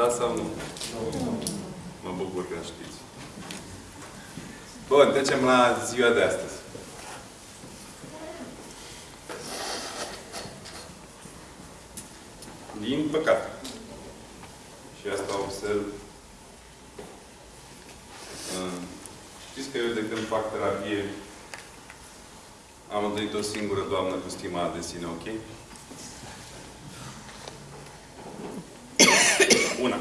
Da sau nu? Mă bucur că știți. Bun, trecem la ziua de astăzi. Din păcate. Și asta observ. Uh, Știți că eu de când fac terapie am întâlnit o singură doamnă cu stima de sine, ok? Una.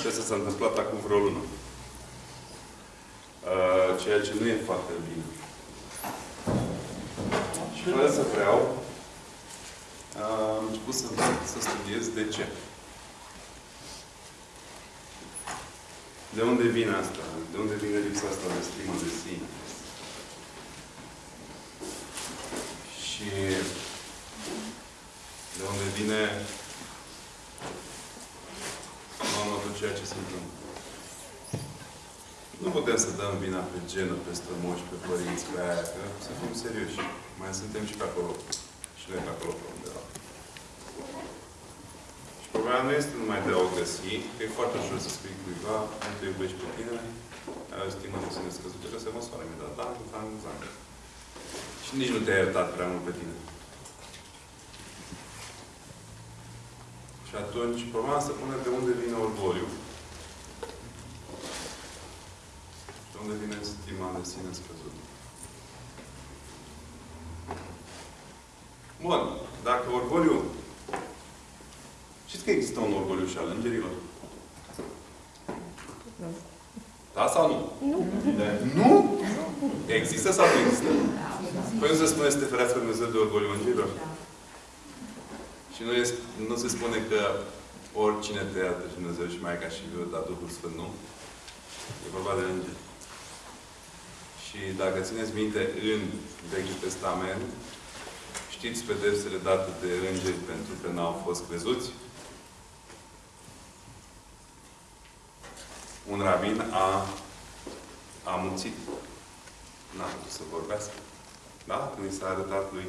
Și asta s-a întâmplat acum vreo lună. Uh, ceea ce nu e foarte bine. Și fără să vreau, uh, am început să, să studiez de ce. De unde vine asta? De unde vine lipsa asta de stimă de sine? Și de unde vine mamă tot ceea ce se întâmplă. Nu putem să dăm vina pe genă, pe strămoși, pe părinți, pe aia, că să fim serioși. Mai suntem și pe acolo. Și noi pe acolo pe undeva. Și problema nu este numai de a o găsi, că e foarte ușor să spui cuiva, nu te iubești pe tine, ai o stimă de sine scăzută, că se măsoară imediat, da, cu an, cu an. Și nici nu te-ai iertat prea mult pe tine. Și atunci, problema se pune de unde vine orgoliu. Și de unde vine stima de sine scăzută. Bun. Dacă orgoliu... Știți că există un orgoliu și al îngerilor? Da sau nu? Nu. Nu? Există sau nu există? Păi nu se spune să te ferească Dumnezeu de orgoliu îngerilor? Și nu, este, nu se spune că oricine te iartă și Dumnezeu și Maica și Viu, dar Duhul Sfânt nu. E vorba de îngeri. Și dacă țineți minte, în Vechiul Testament, știți pedepsele date de îngeri pentru că n-au fost crezuți? Un rabin a, a muțit. N-a putut să vorbească. Da? Când i s-a arătat lui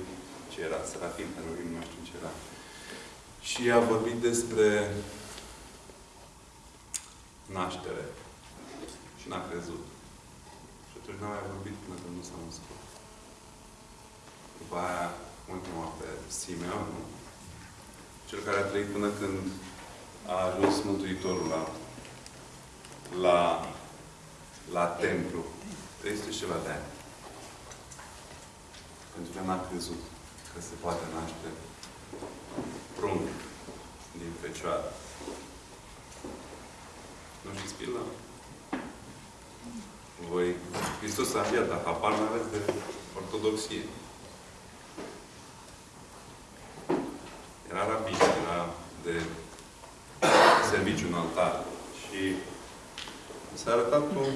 ce era, Serafin, Heruvim, nu știu ce era. Și a vorbit despre naștere. Și n-a crezut. Și atunci n-a mai vorbit până când nu s-a născut. După aia, cum îl chema pe Simeon, nu? Cel care a trăit până când a ajuns Mântuitorul la, la, la templu. 300 și ceva de ani. Pentru că n-a crezut că se poate naște prunc din fecioară. Nu știți pila? Voi, Hristos a înviat, dar habar nu aveți de ortodoxie. Era rabin, era de serviciu în altar. Și s-a arătat un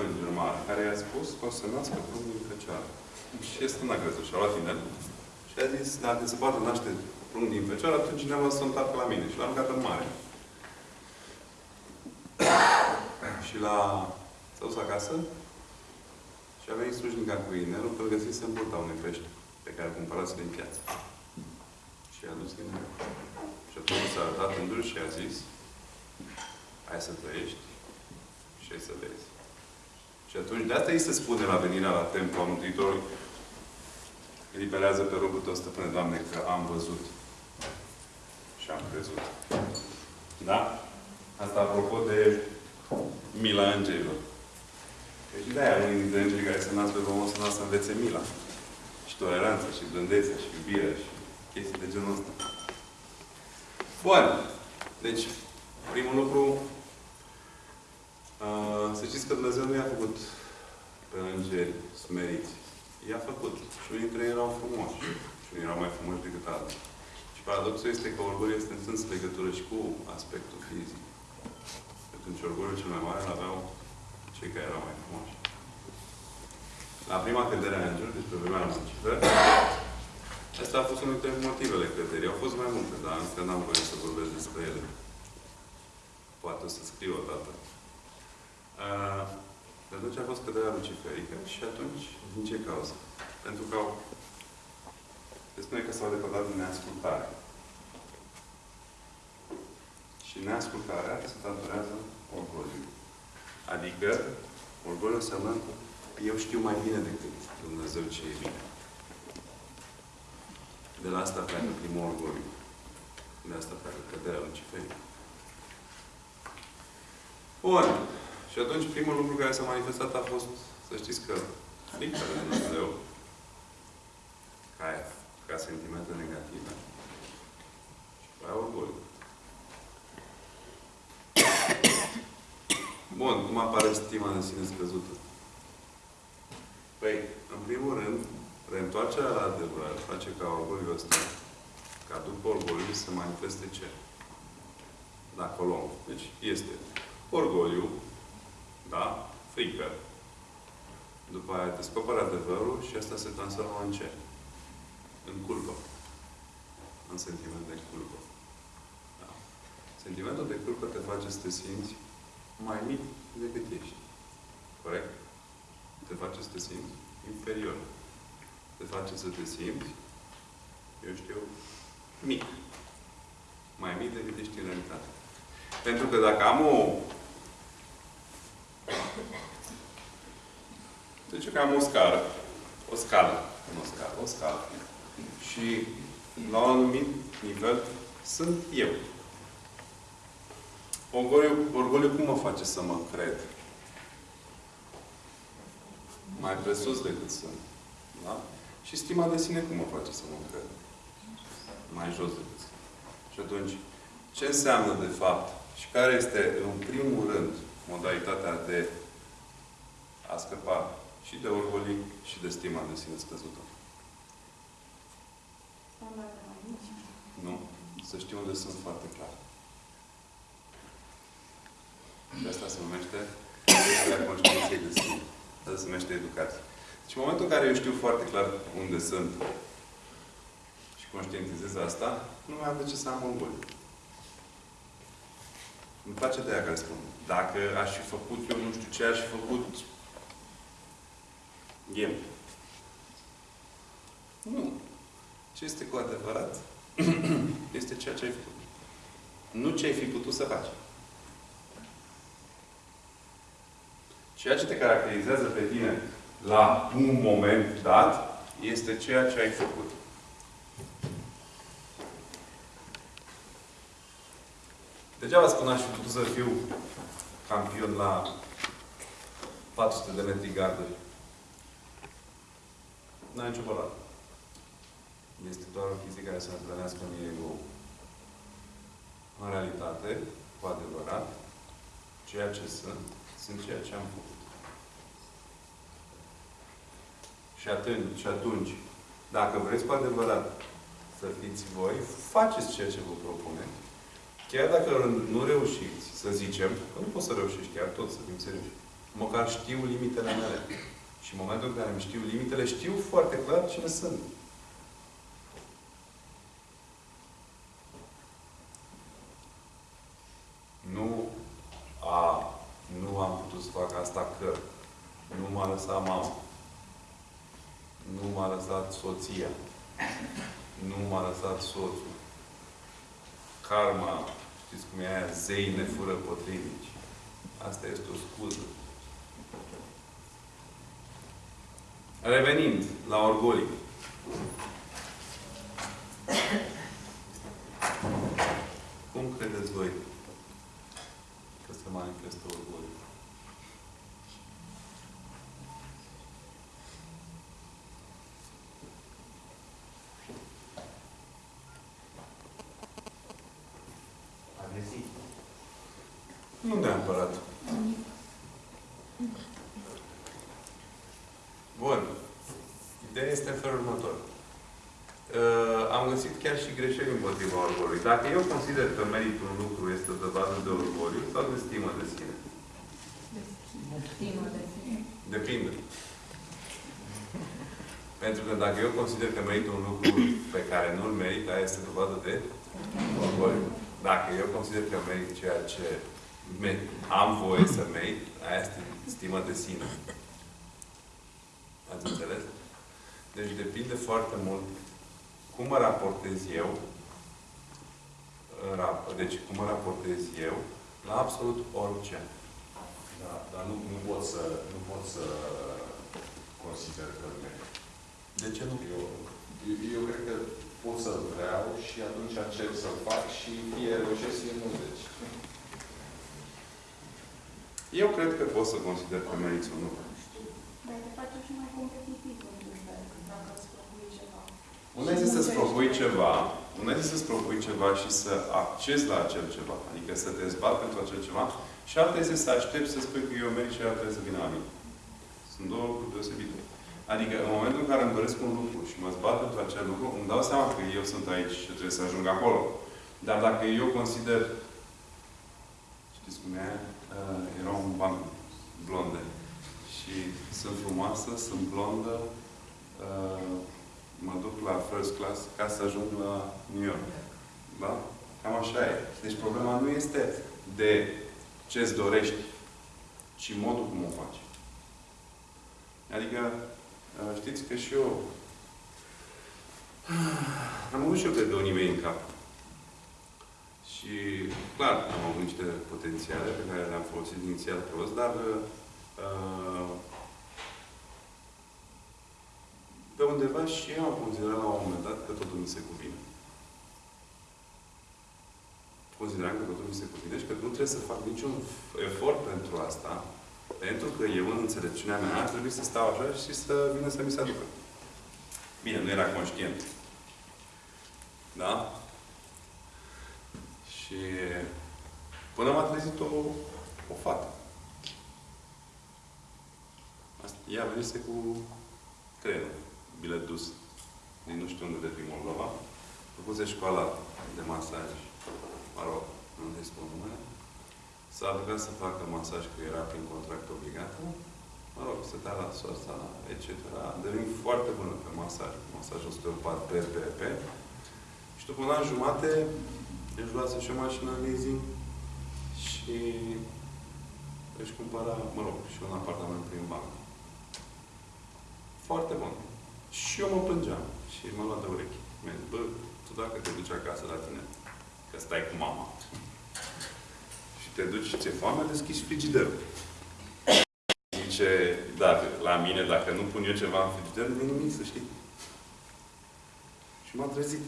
înger mare, care i-a spus că o să nască prunc din fecioară. Și este n-a crezut. Și a luat inel și a zis, dacă se poate naște prunc din fecioară, atunci cineva să întoarcă la mine. Și l-am aruncat în mare. și la s-a dus acasă și a venit slujnica cu inelul că îl găsise în burta unui pește pe care cumpărase din piață. Și a dus inelul. Și atunci s-a arătat în dur și a zis hai să trăiești și hai să vezi. Și atunci, de asta îi se spune la venirea la templu a Mântuitorului, eliberează pe robul tău, stăpâne, Doamne, că am văzut și am crezut. Da? Asta apropo de mila îngerilor. Că și de-aia unii dintre îngerii care se nasc pe pământ se nasc să învețe mila. Și toleranța, și blândețea, și iubirea, și chestii de genul ăsta. Bun. Deci, primul lucru, uh, să știți că Dumnezeu nu i-a făcut pe îngeri smeriți. I-a făcut. Și unii dintre ei erau frumoși. Și unii erau mai frumoși decât alții. Și paradoxul este că orgoliul este în sens legătură și cu aspectul fizic. Atunci orgoliul cel mai mare îl aveau cei care erau mai frumoși. La prima cădere a îngerului, deci pe vremea Lucifer, Asta a fost unul dintre motivele căderii. Au fost mai multe, dar încă n-am voie să vorbesc despre ele. Poate o să scriu o dată. Uh, de atunci a fost căderea luciferică și atunci, din ce cauză? Pentru că au... Se spune că s-au depărtat din neascultare. Și și neascultarea se datorează orgoliului. Adică, orgoliul înseamnă eu știu mai bine decât Dumnezeu ce e bine. De la asta pleacă primul orgoliu. De asta pleacă căderea Luciferii. Bun. Și atunci primul lucru care s-a manifestat a fost, să știți că frica de Dumnezeu, ca, ca sentimente negative, și ca orgoliu. Bun, cum apare stima de sine scăzută? Păi, în primul rând, reîntoarcerea la adevăr face ca orgoliul ăsta, ca după orgoliu să manifeste ce? Dacă o luăm. Deci, este orgoliu, da? Frică. După aia descoperă adevărul și asta se transformă în ce? În culpă. În sentiment de culpă. Da. Sentimentul de culpă te face să te simți mai mic decât ești. Corect? Te face să te simți inferior. Te face să te simți, eu știu, mic. Mai mic decât ești în realitate. Pentru că dacă am o... Deci că am o scară. O scală. Nu o scală, o scală. Și la un anumit nivel sunt eu. Orgoliu, orgoliu cum mă face să mă cred? Mai presus decât sunt. Da? Și stima de sine cum mă face să mă cred? Mai jos decât sunt. Și atunci, ce înseamnă de fapt și care este, în primul rând, modalitatea de a scăpa și de orgolii și de stima de sine scăzută? Nu. Să știu unde sunt foarte clar. Și asta se numește educarea conștiinței de sine. Asta se numește educație. Deci în momentul în care eu știu foarte clar unde sunt și conștientizez asta, nu mai am de ce să am orgoliu. Îmi place de aia care spun. Dacă aș fi făcut eu nu știu ce, aș fi făcut ghem. Nu. Ce este cu adevărat este ceea ce ai făcut. Nu ce ai fi putut să faci. Ceea ce te caracterizează pe tine la un moment dat este ceea ce ai făcut. Degeaba spun aș fi putut să fiu campion la 400 de metri garduri. N-ai nicio valoare. Este doar o chestie care să întâlnească în ego. În realitate, cu adevărat, ceea ce sunt, sunt ceea ce am făcut. Și atunci, și atunci, dacă vreți cu adevărat să fiți voi, faceți ceea ce vă propuneți. Chiar dacă nu reușiți, să zicem, că nu poți să reușești chiar tot, să fim serioși. Măcar știu limitele mele. Și în momentul în care îmi știu limitele, știu foarte clar cine sunt. Nu a, nu am putut să fac asta că nu m-a lăsat mama. Nu m-a lăsat soția. Nu m-a lăsat soțul. Karma, știți cum e aia, zei ne fură potrivnici. Asta este o scuză. Revenind la orgolii. Cum credeți voi că se manifestă orgoliul? Agresiv. Nu neapărat. Bun. Ideea este în felul următor. Uh, am găsit chiar și greșeli împotriva orgoliului. Dacă eu consider că meritul un lucru este o dovadă de orgoliu sau de stimă de sine? Stimă de sine. Depinde. Pentru că dacă eu consider că meritul un lucru pe care nu-l merit, aia este dovadă de orgoliu. Dacă eu consider că merit ceea ce me- am voie să merit, aia este stimă de sine. Ați înțeles? Deci depinde foarte mult cum mă raportez eu în rap- deci cum mă raportez eu la absolut orice. Da, dar nu, nu pot să, nu pot să consider că merit. De ce nu? Eu, eu, eu cred că pot să-l vreau și atunci încerc să-l fac și fie reușesc, fie nu. Deci, Eu cred că pot să consider că meriți un lucru. Dar te face și mai competitiv într-un fel, dacă îți propui ceva. Una este să-ți propui ceva, una este să-ți propui ceva și să accesi la acel ceva, adică să te zbat pentru acel ceva, și alta este să aștepți să spui că eu merit și ea trebuie să vină la mine. Sunt două lucruri deosebite. Adică în momentul în care îmi doresc un lucru și mă zbat pentru acel lucru, îmi dau seama că eu sunt aici și trebuie să ajung acolo. Dar dacă eu consider, știți cum e, uh, era un banc blonde și sunt frumoasă, sunt blondă, uh, mă duc la first class ca să ajung la New York. Da? Cam așa e. Deci problema nu este de ce-ți dorești, ci modul cum o faci. Adică, uh, știți că și eu am avut și eu, cred că, unii mei în cap. Și, clar, am avut niște potențiale pe care le-am folosit inițial prost, dar uh, pe undeva și eu am considerat la un moment dat că totul mi se cuvine. Consideram că totul mi se cuvine și că nu trebuie să fac niciun efort pentru asta, pentru că eu, în înțelepciunea mea, ar trebui să stau așa și să vină să mi se aducă. Bine, nu era conștient. Da? Și până m-a trezit o, o fată. Asta, ea venise cu trenul, bilet dus, din nu știu unde de prin Moldova. Făcuse școala de masaj, mă rog, nu îi spun numele. S-a rugat să facă masaj, că era prin contract obligat. Mă rog, stătea la soarța, etc. A devenit foarte bună pe masaj, masaj osteopat pe PRP. Și după un an jumate, își luase și o mașină în leasing și își cumpăra, mă rog, și un apartament prin bancă. Foarte bun. Și eu mă plângeam. Și m-a luat de urechi. Mi-a zis, bă, tu dacă te duci acasă la tine, că stai cu mama, și te duci și ți-e foame, deschizi frigiderul. Zice, dacă, la mine, dacă nu pun eu ceva în frigider, nu e nimic, să știi. Și m-a trezit.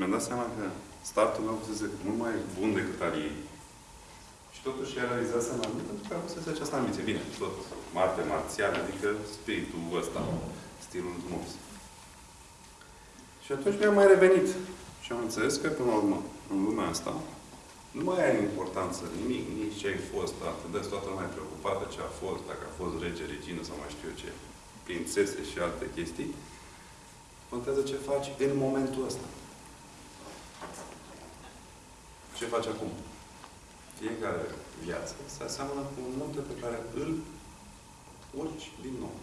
Și mi-am dat seama că startul meu fusese mult mai bun decât al ei. Și totuși ea realizase în anumit pentru că avusese această ambiție. Bine, tot Marte marțial, adică spiritul ăsta, stilul frumos. Și atunci mi-a mai revenit. Și am înțeles că, până la urmă, în lumea asta, nu mai are importanță nimic, nici ce ai fost, atât de toată lumea preocupată ce a fost, dacă a fost rege, regină sau mai știu eu ce, prințese și alte chestii. Contează ce faci în momentul ăsta. Ce faci acum? Fiecare viață se aseamănă cu un munte pe care îl urci din nou.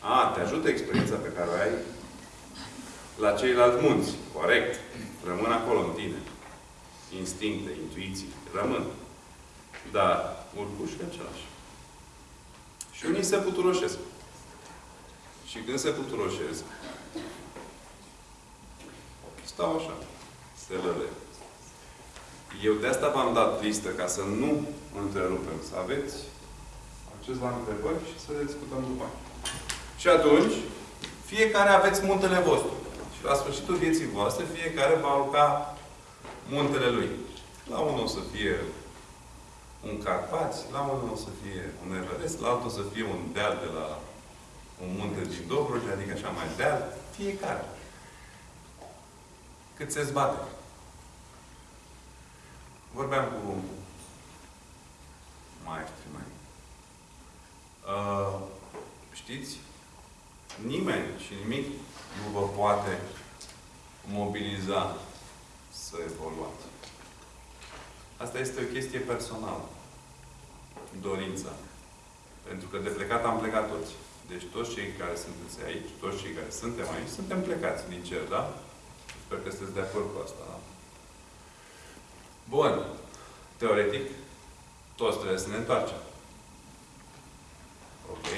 A, te ajută experiența pe care o ai la ceilalți munți. Corect. Rămân acolo în tine. Instincte, intuiții. Rămân. Dar urcușul e același. Și unii se puturoșesc. Și când se puturoșesc, stau așa. Se lăle. Eu de asta v-am dat listă, ca să nu întrerupem. Să aveți acces la întrebări și să discutăm după aia. Și atunci, fiecare aveți muntele vostru. Și la sfârșitul vieții voastre, fiecare va aloca muntele lui. La unul o să fie un Carpați, la unul o să fie un Everest, la altul o să fie un deal de la un munte din Dobrogea, adică așa mai deal. Fiecare. Cât se zbate. Vorbeam cu maestri mai. Uh, știți? Nimeni și nimic nu vă poate mobiliza să evoluați. Asta este o chestie personală. Dorința. Pentru că de plecat am plecat toți. Deci toți cei care sunteți aici, toți cei care suntem aici, suntem plecați din cer, da? Sper că sunteți de acord cu asta, da? Bun. Teoretic, toți trebuie să ne întoarcem. Ok?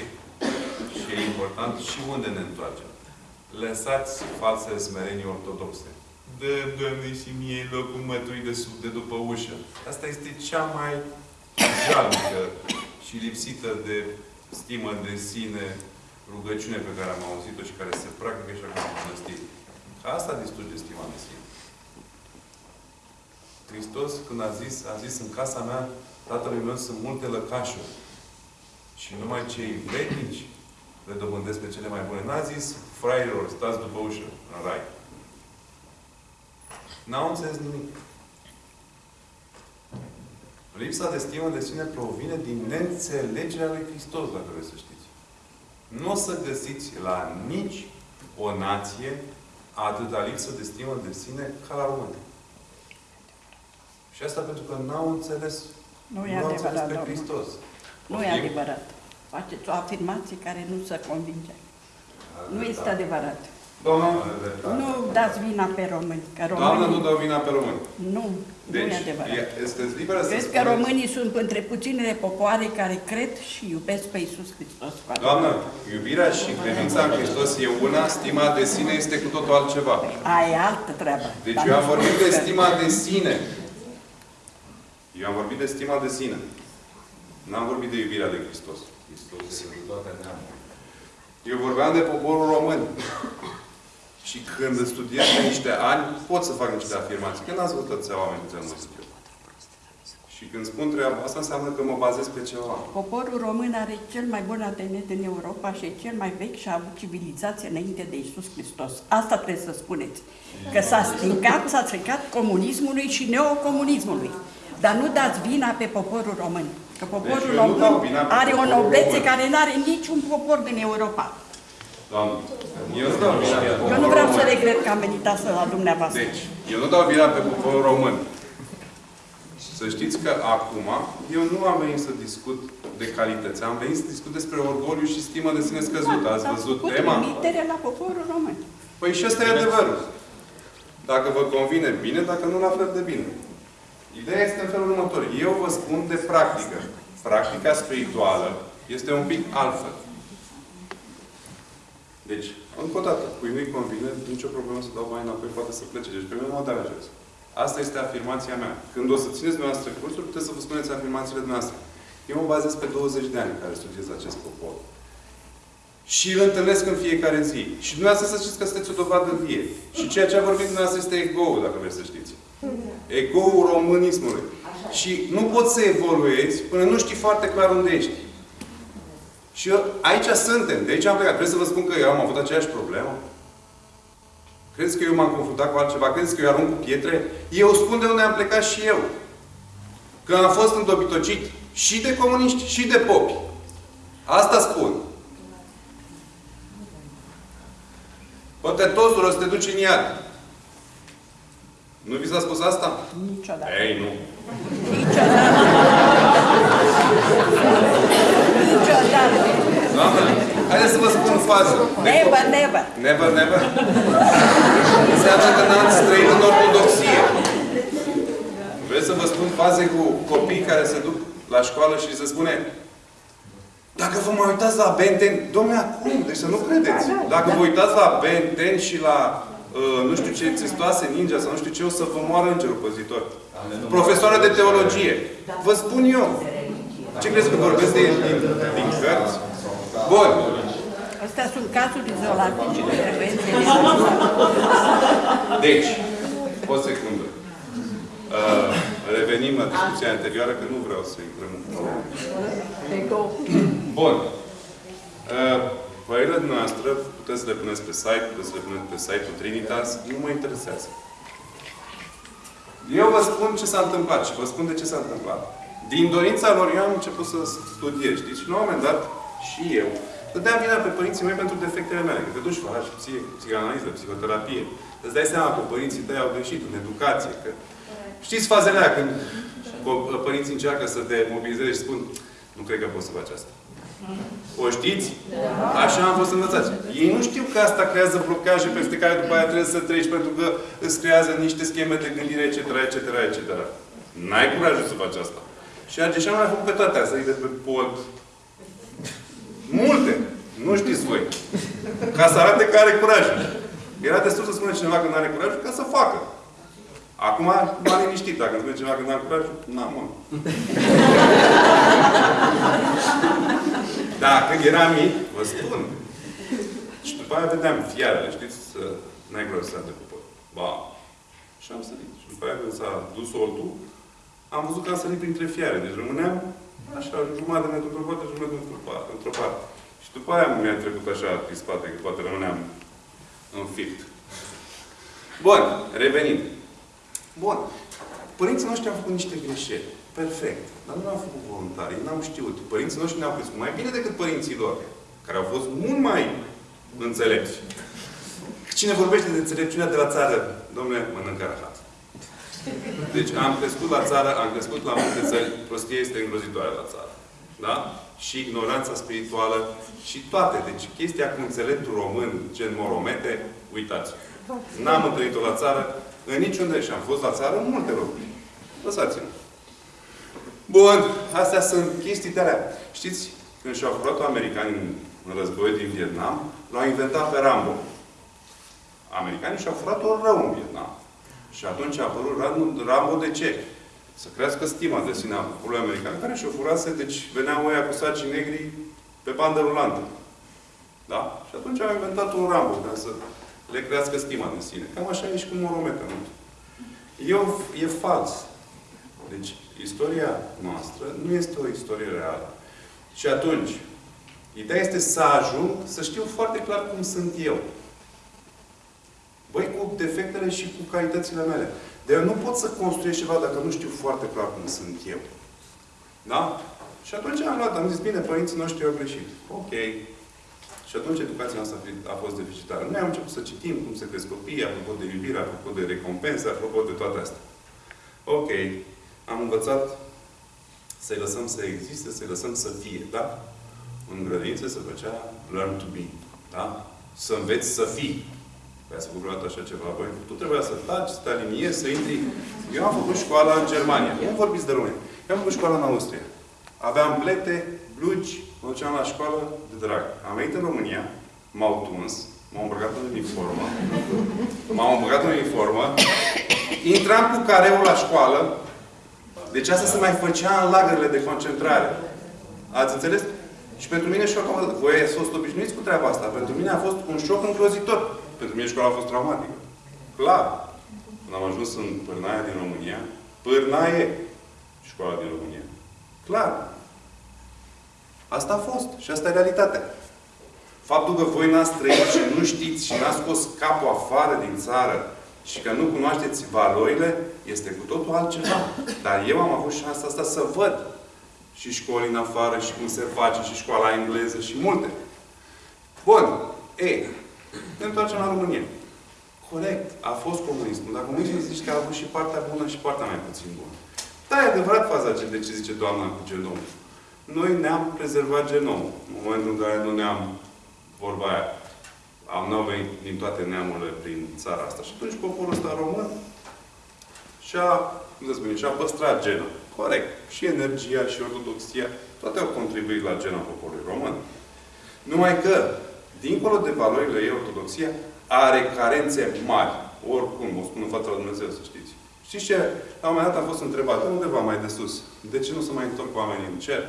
Și e important și unde ne întoarcem. Lăsați false smerenii ortodoxe. dă Doamne și mie locul mătui de sub de după ușă. Asta este cea mai jalnică și lipsită de stimă de sine rugăciune pe care am auzit-o și care se practică și acum în mănăstiri. Asta distruge stima de sine. Hristos, când a zis, a zis, în casa mea, tatălui meu sunt multe lăcașuri. Și numai cei vrednici le dobândesc pe cele mai bune. N-a zis, fraierilor, stați după ușă, în rai. N-au înțeles nimic. Lipsa de stimă de sine provine din neînțelegerea lui Hristos, dacă vreți să știți. Nu o să găsiți la nici o nație atâta lipsă de stimă de sine ca la români. Și asta pentru că n-au înțeles, Nu e n-au înțeles adevărat, pe domnul. Hristos. Nu e Poftim? adevărat. Faceți o afirmație care nu se convinge. Nu este adevărat. Doamna, Nu dați vina pe români. Că Doamna, nu românii... dau vina pe români. Nu, nu Deci, e adevărat. e- sunteți liberă să Cred că spuneți- românii sunt între puținele popoare care cred și iubesc pe Iisus Hristos. cu adevărat. Doamnă, iubirea și credința în Hristos e una, stima de sine este cu totul altceva. Aia e altă treabă. Deci Dar eu nu am vorbit de spun că- stima de sine. Eu am vorbit de stima de sine. N-am vorbit de iubirea de Hristos. Hristos este cu toate neamurile. Eu vorbeam de poporul român. Și când studiez de niște ani, pot să fac niște afirmații. Că n-ați văzut atâția oameni câți am văzut eu. Și când spun treaba asta, înseamnă că mă bazez pe ceva. Poporul român are cel mai bun ADN din Europa și e cel mai vechi și a avut civilizație înainte de Isus Hristos. Asta trebuie să spuneți. Că s-a stricat, s-a stricat comunismului și neocomunismului. Dar nu dați vina pe poporul român. Că poporul Deci eu nu dau român vina pe are o poporul noblețe român. care nu are niciun popor din Europa. Doamne, eu nu dau vina pe Eu poporul nu vreau să român. regret că am venit astăzi la dumneavoastră. Deci, eu nu dau vina pe poporul român. Să știți că acum, eu nu am venit să discut de calități. Am venit să discut despre orgoliu și stimă de sine scăzută. Ați Dar văzut cu tema? trimitere la poporul român. Păi și ăsta e adevărul. Dacă vă convine, bine, dacă nu, la fel de bine. Ideea este în felul următor. Eu vă spun de practică. Practica spirituală este un pic altfel. Deci, încă o dată, cui nu-i convine, nicio problemă să dau mai înapoi, poate să plece. Deci, pe mine nu mă deranjează. Asta este afirmația mea. Când o să țineți dumneavoastră cursuri, puteți să vă spuneți afirmațiile dumneavoastră. Eu mă bazez pe 20 de ani în care studiez acest popor. Și îl întâlnesc în fiecare zi. Și dumneavoastră să știți că sunteți o dovadă vie. Și ceea ce a vorbit dumneavoastră este ego-ul, dacă vreți să știți. Ego-ul românismului. Și nu poți să evoluezi până nu știi foarte clar unde ești. Și eu, aici suntem. De aici am plecat. Vreți să vă spun că eu am avut aceeași problemă? Credeți că eu m-am confruntat cu altceva? Credeți că eu arunc cu pietre? Eu spun de unde am plecat și eu. Că am fost îndobitocit și de comuniști și de popi. Asta spun. Poate toți o să te duci în iad. Nu vi s-a spus asta? Niciodată. Ei, nu. Niciodată. Niciodată. Doamne, haideți să vă spun o fază. De Never, never. Never, never? Înseamnă că n-ați trăit în ortodoxie. Vreți să vă spun faze cu copii care se duc la școală și se spune dacă vă mai uitați la Benten, domne, acum, deci să nu credeți. Dacă vă uitați la Benten și la uh, nu știu ce țestoase ninja sau nu știu ce, o să vă moară îngerul păzitor. Profesoară de teologie. Vă spun eu. Ce crezi că vorbesc de, din, din cărți? Bun. Astea sunt cazuri izolate și nu trebuie să Deci, o secundă. Uh, revenim la discuția anterioară, că nu vreau să intrăm în Bun. Uh, părerile noastre puteți să le puneți pe site, puteți să le puneți pe site-ul Trinitas, nu mă interesează. Eu vă spun ce s-a întâmplat și vă spun de ce s-a întâmplat. Din dorința lor, eu am început să studiez, știți? Și la un moment dat, și eu, dădeam vina pe părinții mei pentru defectele mele. Că te duci, faci psie, psihanaliză, psihoterapie. Îți dai seama că părinții tăi au greșit în educație. Că... Știți fazele aia când co- părinții încearcă să te mobilizeze și spun nu cred că poți să faci asta. O știți? Așa am fost învățați. Ei nu știu că asta creează blocaje peste care după aia trebuie să treci pentru că îți creează niște scheme de gândire, etc., etc., etc. N-ai curajul să faci asta. Și Argeșan mai făcut pe toate astea, de pe pod. Multe. Nu știți voi. Ca să arate că are curaj. Era destul să spună cineva că nu are curaj ca să facă. Acum m-a liniștit. Dacă îmi spune cineva că nu are curaj, n-am mă. Da, când eram mic, vă spun. Și după aia vedeam fiarele, știți, negru să de pe Ba. Și am sărit. Și după aia când s-a dus oltul, am văzut că am sărit printre fiare. Deci rămâneam așa, jumătate de metru într-o parte, jumătate într-o parte. Într parte. Și după aia mi-a trecut așa pe spate, că poate rămâneam înfipt. Bun, revenind. Bun. Părinții noștri au făcut niște greșeli. Perfect. Dar nu au făcut voluntari. Ei n-au știut. Părinții noștri ne-au crescut mai bine decât părinții lor, care au fost mult mai înțelepți. Cine vorbește de înțelepciunea de la țară, domnule, mănâncă rahat. Deci am crescut la țară, am crescut la multe țări, prostia este îngrozitoare la țară. Da? Și ignoranța spirituală și toate. Deci chestia cu înțeleptul român, gen moromete, uitați. N-am întâlnit-o la țară, în niciunde și am fost la țară în multe locuri. Lăsați-mă. Bun, astea sunt chestii de alea. Știți, când și-au furat americanii în războiul din Vietnam, l-au inventat pe Rambo. Americanii și-au furat-o rău în Vietnam. Și atunci a apărut Rambo de ce? Să crească stima de sine a poporului american, care și-o furase, deci veneau ăia cu saci negri pe bandă rulantă. Da? Și atunci au inventat un Rambo ca să le crească stima de sine. Cam așa e și cu Morometa. Nu? E, e fals. Deci, istoria noastră nu este o istorie reală. Și atunci, ideea este să ajung să știu foarte clar cum sunt eu. Băi, cu defectele și cu calitățile mele. Dar eu nu pot să construiesc ceva dacă nu știu foarte clar cum sunt eu. Da? Și atunci am luat, am zis, bine, părinții noștri au greșit. Ok. Și atunci educația noastră a fost deficitară. Noi am început să citim cum se cresc copiii, apropo de iubire, apropo de recompense, apropo de toate astea. Ok. Am învățat să-i lăsăm să existe, să-i lăsăm să fie. Da? În grădință se făcea learn to be. Da? Să înveți să fii. Ați făcut vreodată așa ceva voi? Tu trebuia să taci, să te aliniezi, să intri. Eu am făcut școala în Germania. Nu vorbiți de români. Eu am făcut școala în Austria. Aveam plete, blugi, mă duceam la școală de drag. Am venit în România, m-au tuns, m-au îmbrăcat în uniformă, m-au îmbrăcat în uniformă, intram cu careul la școală, deci asta se mai făcea în lagările de concentrare. Ați înțeles? Și pentru mine șocul, voi ați fost obișnuiți cu treaba asta. Pentru mine a fost un șoc îngrozitor. Pentru mine școala a fost traumatică. Clar. Când am ajuns în Pârnaia din România, Pârnaie școala din România. Clar. Asta a fost. Și asta e realitatea. Faptul că voi n-ați trăit și nu știți și n-ați scos capul afară din țară și că nu cunoașteți valorile, este cu totul altceva. Dar eu am avut șansa asta să văd și școli în afară și cum se face și școala engleză și multe. Bun. Ei, ne întoarcem la România. Corect. A fost comunismul. Dar comunismul zice că a avut și partea bună și partea mai puțin bună. Da, e adevărat faza de ce zice doamna cu genomul. Noi ne-am prezervat genomul. În momentul în care nu ne-am, vorba aia, am n-au venit din toate neamurile prin țara asta. Și atunci poporul ăsta român și-a, cum să spune, și-a păstrat genul. Corect. Și energia, și ortodoxia, toate au contribuit la genul poporului român. Numai că, dincolo de valorile ei, ortodoxia are carențe mari. Oricum, o spun în fața lui Dumnezeu, să știți. Știți ce? La un moment dat am fost întrebat, undeva mai de sus, de ce nu se mai întorc oamenii în cer?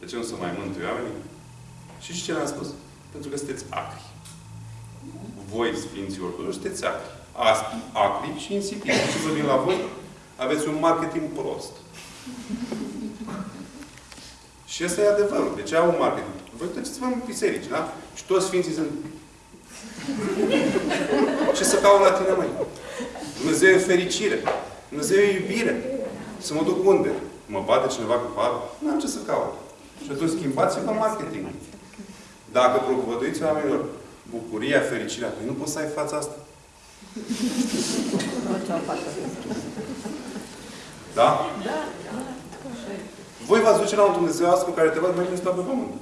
De ce nu se mai mântuie oamenii? Și știți ce le-am spus? Pentru că sunteți acri. Voi, Sfinții Ortodoxi, sunteți acri. Acri și insipiți. Ce vă vin la voi? Aveți un marketing prost. Și ăsta e adevărul. De ce au un marketing? Voi duceți-vă în biserici, da? Și toți Sfinții sunt... Ce să caut la tine, măi? Dumnezeu e fericire. Dumnezeu e iubire. Să mă duc unde? Mă bate cineva cu parul? Nu am ce să caut. Și atunci schimbați-vă marketing. Dacă propovăduiți oamenilor bucuria, fericirea, păi nu poți să ai fața asta. Da? Da. Voi v-ați duce la un Dumnezeu astfel care te văd mai bine pe pământ.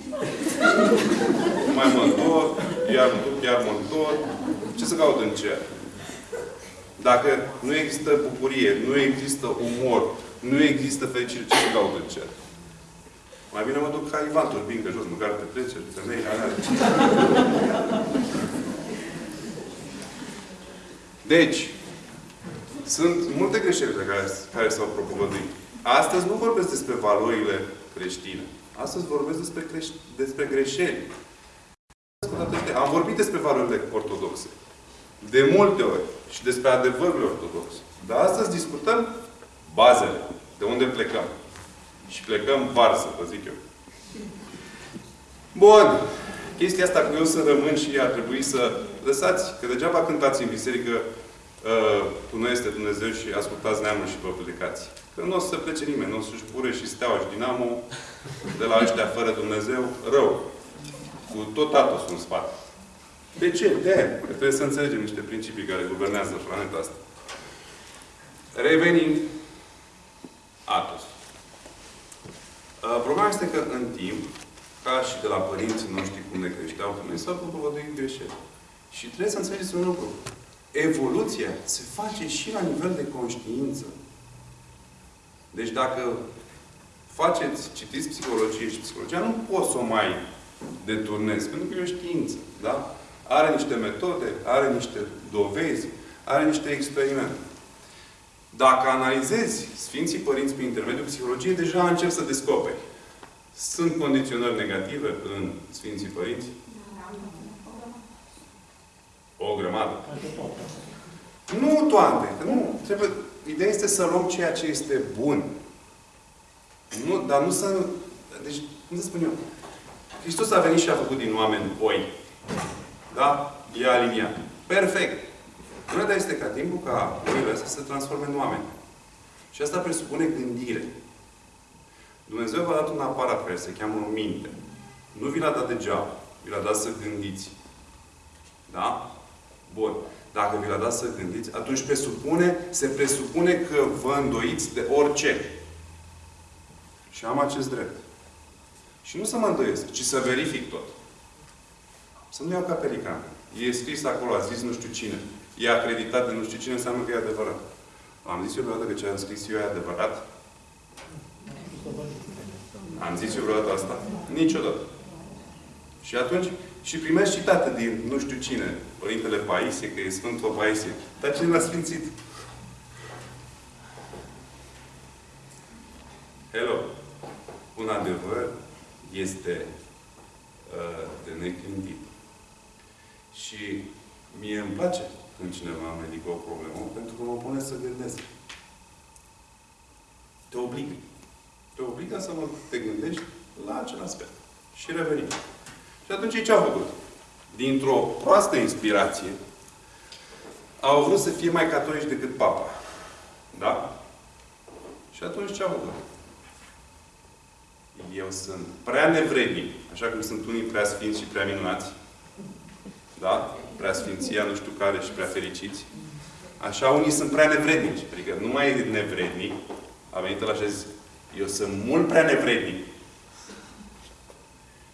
mai mă întorc, iar mă duc, iar mă întorc. Ce să caut în cer? Dacă nu există bucurie, nu există umor, nu există fericire, ce să caut în cer? Mai bine mă duc ca Ivan Turbin, că jos, măcar te trece, femei, alea. Deci, sunt multe greșeli pe care, care s-au propovăduit. Astăzi nu vorbesc despre valorile creștine. Astăzi vorbesc despre, creș- despre greșeli. Am vorbit despre valorile ortodoxe. De multe ori. Și despre adevărurile ortodoxe. Dar astăzi discutăm bazele. De unde plecăm. Și plecăm varsă, vă zic eu. Bun. Chestia asta cu eu să rămân și ar trebui să lăsați. Că degeaba cântați în biserică uh, tu nu este Dumnezeu și ascultați neamul și vă plecați. Că nu o să plece nimeni. Nu o să-și pure și steaua și dinamo de la ăștia fără Dumnezeu rău. Cu tot Atosul în spate. De ce? De aia. Că trebuie să înțelegem niște principii care guvernează planeta asta. Revenind, Atos. Uh, Problema este că în timp, ca și de la părinții noștri cum ne creșteau pe noi, s-au propovăduit greșeli. Și trebuie să înțelegeți un lucru. Evoluția se face și la nivel de conștiință. Deci dacă faceți, citiți psihologie și psihologia, nu poți să o mai deturnezi, pentru că e o știință. Da? Are niște metode, are niște dovezi, are niște experimente. Dacă analizezi Sfinții Părinți prin intermediul psihologiei, deja încep să descoperi. Sunt condiționări negative în Sfinții Părinți? O grămadă. Nu toate. Că nu. Trebuie, ideea este să luăm ceea ce este bun. Nu, dar nu să... Deci, cum să spun eu? Hristos a venit și a făcut din oameni oi. Da? E aliniat. Perfect. Problema este ca timpul ca oile astea să se transforme în oameni. Și asta presupune gândire. Dumnezeu v-a dat un aparat care se cheamă minte. Nu vi l-a dat degeaba. Vi l-a dat să gândiți. Da? Bun. Dacă vi l-a dat să gândiți, atunci presupune, se presupune că vă îndoiți de orice. Și am acest drept. Și nu să mă îndoiesc, ci să verific tot. Să nu iau ca pelican. E scris acolo, a zis nu știu cine. E acreditat de nu știu cine, înseamnă că e adevărat. Am zis eu vreodată că ce am scris eu e adevărat? Am zis eu vreodată asta? Niciodată. Și atunci, și primești citate din nu știu cine, Părintele Paisie, că e Sfântul Paisie. Dar cine l-a sfințit? Hello! Un adevăr este uh, de neclintit. Și mie îmi place când cineva îmi ridică o problemă, pentru că mă pune să gândesc. Te obligă. Te obligă să mă te gândești la acel aspect. Și revenim. Și atunci ce au făcut? Dintr-o proastă inspirație, au vrut să fie mai catolici decât papa. Da? Și atunci ce au făcut? Eu sunt prea nevrednic, așa cum sunt unii prea sfinți și prea minunați. Da? Prea sfinția, nu știu care, și prea fericiți. Așa unii sunt prea nevrednici. Adică nu mai e nevrednic. A venit la și zis, eu sunt mult prea nevrednic.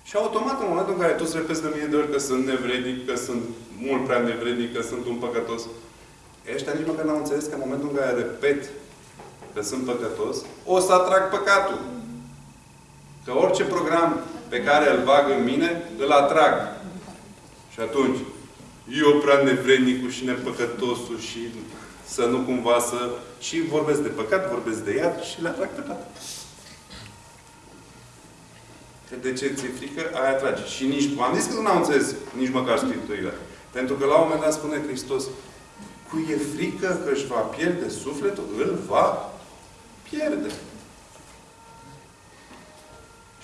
Și automat, în momentul în care toți repeți de mie de ori că sunt nevrednic, că sunt mult prea nevrednic, că sunt un păcătos, ăștia nici măcar n-au înțeles că în momentul în care repet că sunt păcătos, o să atrag păcatul. Că orice program pe care îl bag în mine, îl atrag. Și atunci, eu prea nevrednicul și nepăcătosul și să nu cumva să... Și vorbesc de păcat, vorbesc de iad și le atrag pe toate. Că de ce ți-e frică, aia atrage. Și nici, am zis că nu am înțeles nici măcar Scripturile. Pentru că la un moment dat spune Hristos, cui e frică că își va pierde sufletul, îl va pierde.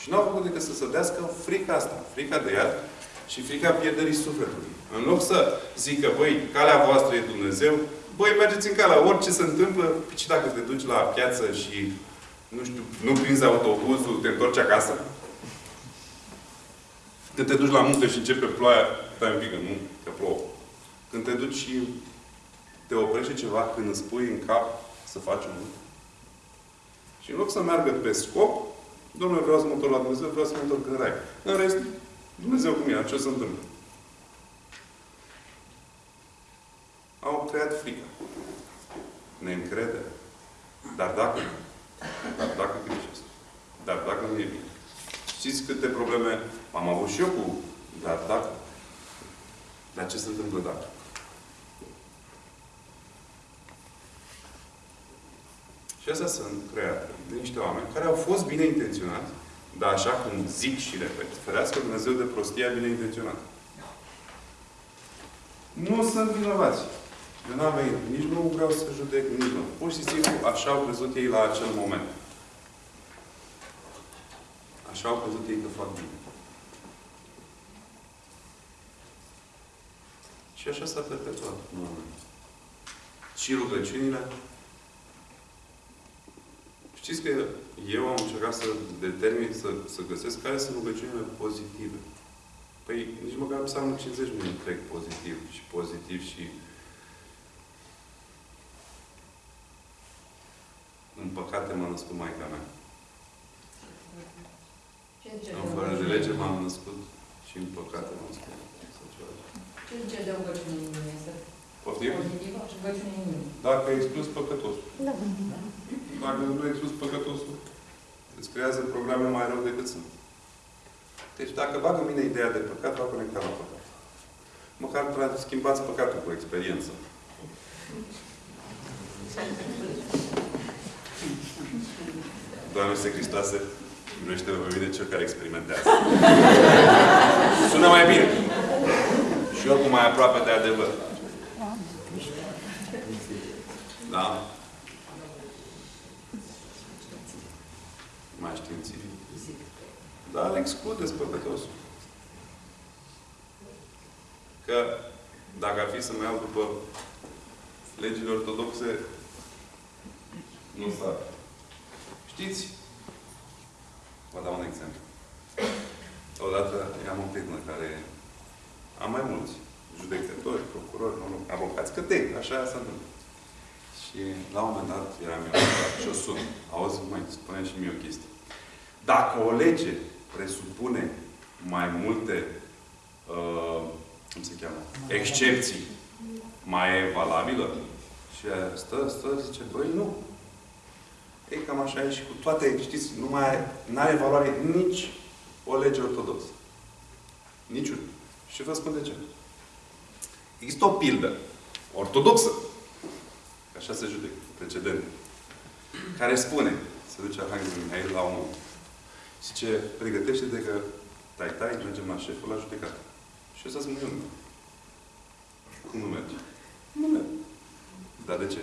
Și nu au făcut decât să se dească frica asta, frica de iad și frica pierderii sufletului. În loc să zică, băi, calea voastră e Dumnezeu, băi, mergeți în calea, orice se întâmplă, și dacă te duci la piață și, nu știu, nu prinzi autobuzul, te întorci acasă, când te duci la muncă și începe ploaia, stai un pic, nu, că plouă. Când te duci și te oprește ceva, când îți pui în cap să faci un lucru. Și în loc să meargă pe scop, Domnule, vreau să mă întorc la Dumnezeu, vreau să mă întorc în rai. În rest, Dumnezeu cu mine, ce se întâmplă? au creat frică. Neîncredere. Dar dacă. Dar dacă greșesc. Dar dacă nu e bine. Știți câte probleme am avut și eu cu dar dacă. Dar ce se întâmplă dacă? Și astea sunt create de niște oameni care au fost bine intenționați, dar așa cum zic și repet, ferească Dumnezeu de prostia bine intenționată. Nu sunt vinovați. Eu n-am venit. Nici nu vreau să judec, nici nu. Pur și simplu, așa au crezut ei la acel moment. Așa au crezut ei că fac bine. Și așa s-a perpetuat. Și rugăciunile. Știți că eu am încercat să determin, să, să găsesc care sunt rugăciunile pozitive. Păi nici măcar psalmul 50 nu e întreg pozitiv și pozitiv și în păcate m-a născut Maica mea. Ce zice În de fără de rugăciune? lege m-am născut și în păcate m-am născut. Sau ceva. Ce zice de rugăciune în inimă? Este Poftim? pozitivă și rugăciune în inimă. Dacă ai exclus păcătosul. Dacă nu ai exclus păcătosul, îți creează programe mai rău decât sunt. Deci dacă bag în mine ideea de păcat, va conecta la păcat. Măcar tra- schimbați păcatul cu experiență. Doamne Iisuse Hristoase, miluiește pe mine cel care experimentează. Sună mai bine. Și oricum mai aproape de adevăr. Da? Mai științific. Dar excludeți păcătosul. Că dacă ar fi să mă iau după legile ortodoxe, nu s-ar. Știți? Vă dau un exemplu. Odată am o prietenă care am mai mulți judecători, procurori, mă rog, avocați, că te, așa se întâmplă. Și la un moment dat eram eu și o sun. Auzi, mai spune și mie o chestie. Dacă o lege presupune mai multe, uh, cum se cheamă, excepții, mai e valabilă? Și ea stă, stă, zice, băi, nu. Ei, cam așa e și cu toate, știți, nu mai are valoare nici o lege ortodoxă. Niciun. Și vă spun de ce. Există o pildă ortodoxă, așa se judecă, precedent, care spune, se duce Arhanghelul Mihail la omul. Zice, pregătește-te că tai tai, mergem la șeful la judecată. Și ăsta spune, eu nu. Cum nu merge? Nu merge. Dar de ce?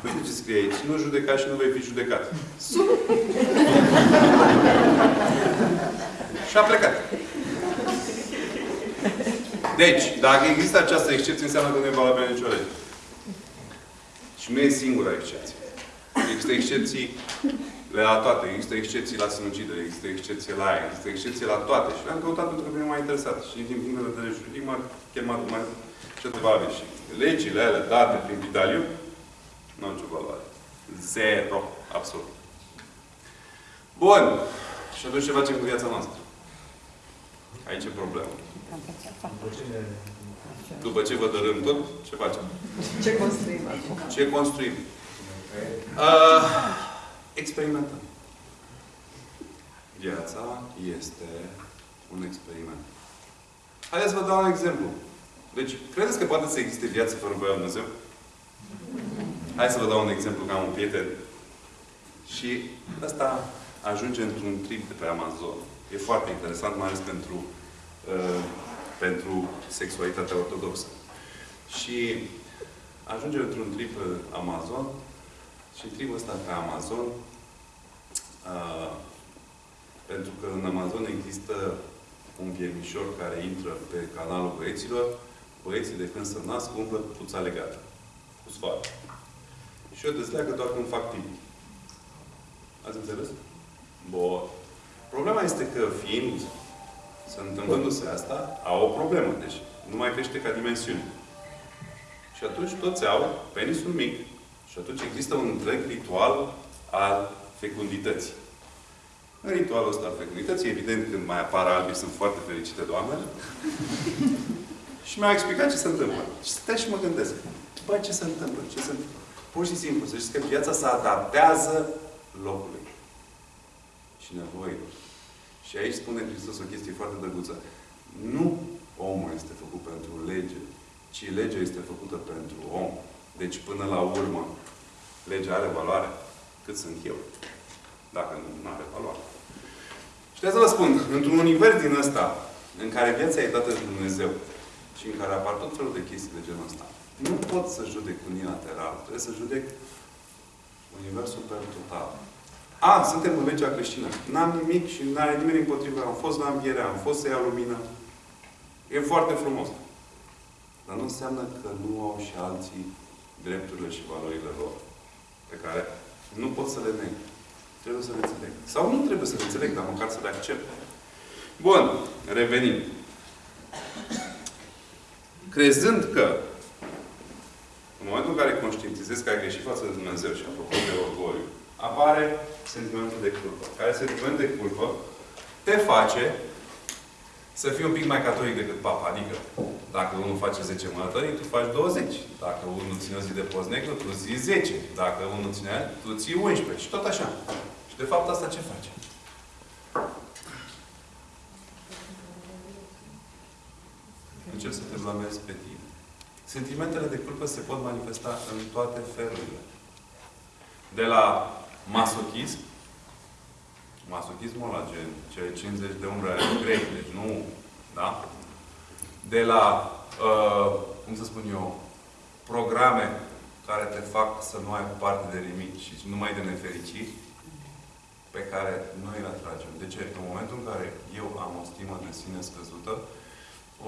Păi de ce scrie aici? Nu judeca și nu vei fi judecat. Sună. și a plecat. Deci, dacă există această excepție, înseamnă că nu e valabilă nicio lege. Și nu e singura excepție. Există excepții la toate. Există excepții la sinucidere, există excepții la aia, există excepții la toate. Și le-am căutat pentru că mine m-a interesat. Și din punct de vedere juridic m-a chemat mai ce valabil. Și legile alea date prin Vidaliu nu au nicio valoare. Zero. Absolut. Bun. Și atunci ce facem cu viața noastră? Aici e problema. După ce vă dărâm tot, ce facem? Ce construim acum? Ce construim? Uh, experimentăm. Viața este un experiment. Haideți să vă dau un exemplu. Deci, credeți că poate să existe viață fără voia lui Dumnezeu? Hai să vă dau un exemplu, că am un prieten. Și ăsta ajunge într-un trip de pe Amazon. E foarte interesant, mai ales pentru, uh, pentru sexualitatea ortodoxă. Și ajunge într-un trip pe Amazon și tripul ăsta pe Amazon uh, pentru că în Amazon există un viermișor care intră pe canalul băieților, băieții de când se nasc umblă cu puța legată, cu sfoară. Și eu dezleagă doar când fac pipi. Ați înțeles? Bun. Problema este că fiind, să întâmplându-se asta, au o problemă. Deci nu mai crește ca dimensiune. Și atunci toți au penisul mic. Și atunci există un întreg ritual al fecundității. În ritualul ăsta al fecundității, evident, când mai apar albi, sunt foarte fericite doamnele. și mi-au explicat ce se întâmplă. Și stai și mă gândesc. Bă, ce se întâmplă? Ce se întâmplă? Pur și simplu, să știți că viața se adaptează locului și nevoilor. Și aici spune Hristos o chestie foarte drăguță. Nu omul este făcut pentru lege, ci legea este făcută pentru om. Deci, până la urmă, legea are valoare. Că cât sunt eu. Dacă nu are valoare. Și de să vă spun, într-un univers din ăsta, în care viața e dată de Dumnezeu și în care apar tot felul de chestii de genul ăsta, nu pot să judec unilateral. Trebuie să judec universul per total. A, suntem în legea creștină. N-am nimic și n-are nimeni împotrivă. Am fost la înviere, am fost să iau lumină. E foarte frumos. Dar nu înseamnă că nu au și alții drepturile și valorile lor. Pe care nu pot să le neg. Trebuie să le înțeleg. Sau nu trebuie să le înțeleg, dar măcar să le accept. Bun. Revenim. Crezând că în momentul în care conștientizezi că ai greșit față de Dumnezeu și apropo de orgoliu, apare sentimentul de culpă. Care sentiment de culpă te face să fii un pic mai catolic decât papa. Adică, dacă unul face 10 mănătării, tu faci 20. Dacă unul ține o zi de post negru, tu ții 10. Dacă unul ține, tu ții 11. Și tot așa. Și de fapt asta ce face? Încerc să te blamezi pe tine. Sentimentele de culpă se pot manifesta în toate felurile. De la masochism, masochismul la gen, cele 50 de umbre ale grei, deci nu, da? De la, uh, cum să spun eu, programe care te fac să nu ai parte de nimic și numai de nefericiri, pe care noi le atragem. De ce? În momentul în care eu am o stimă de sine scăzută,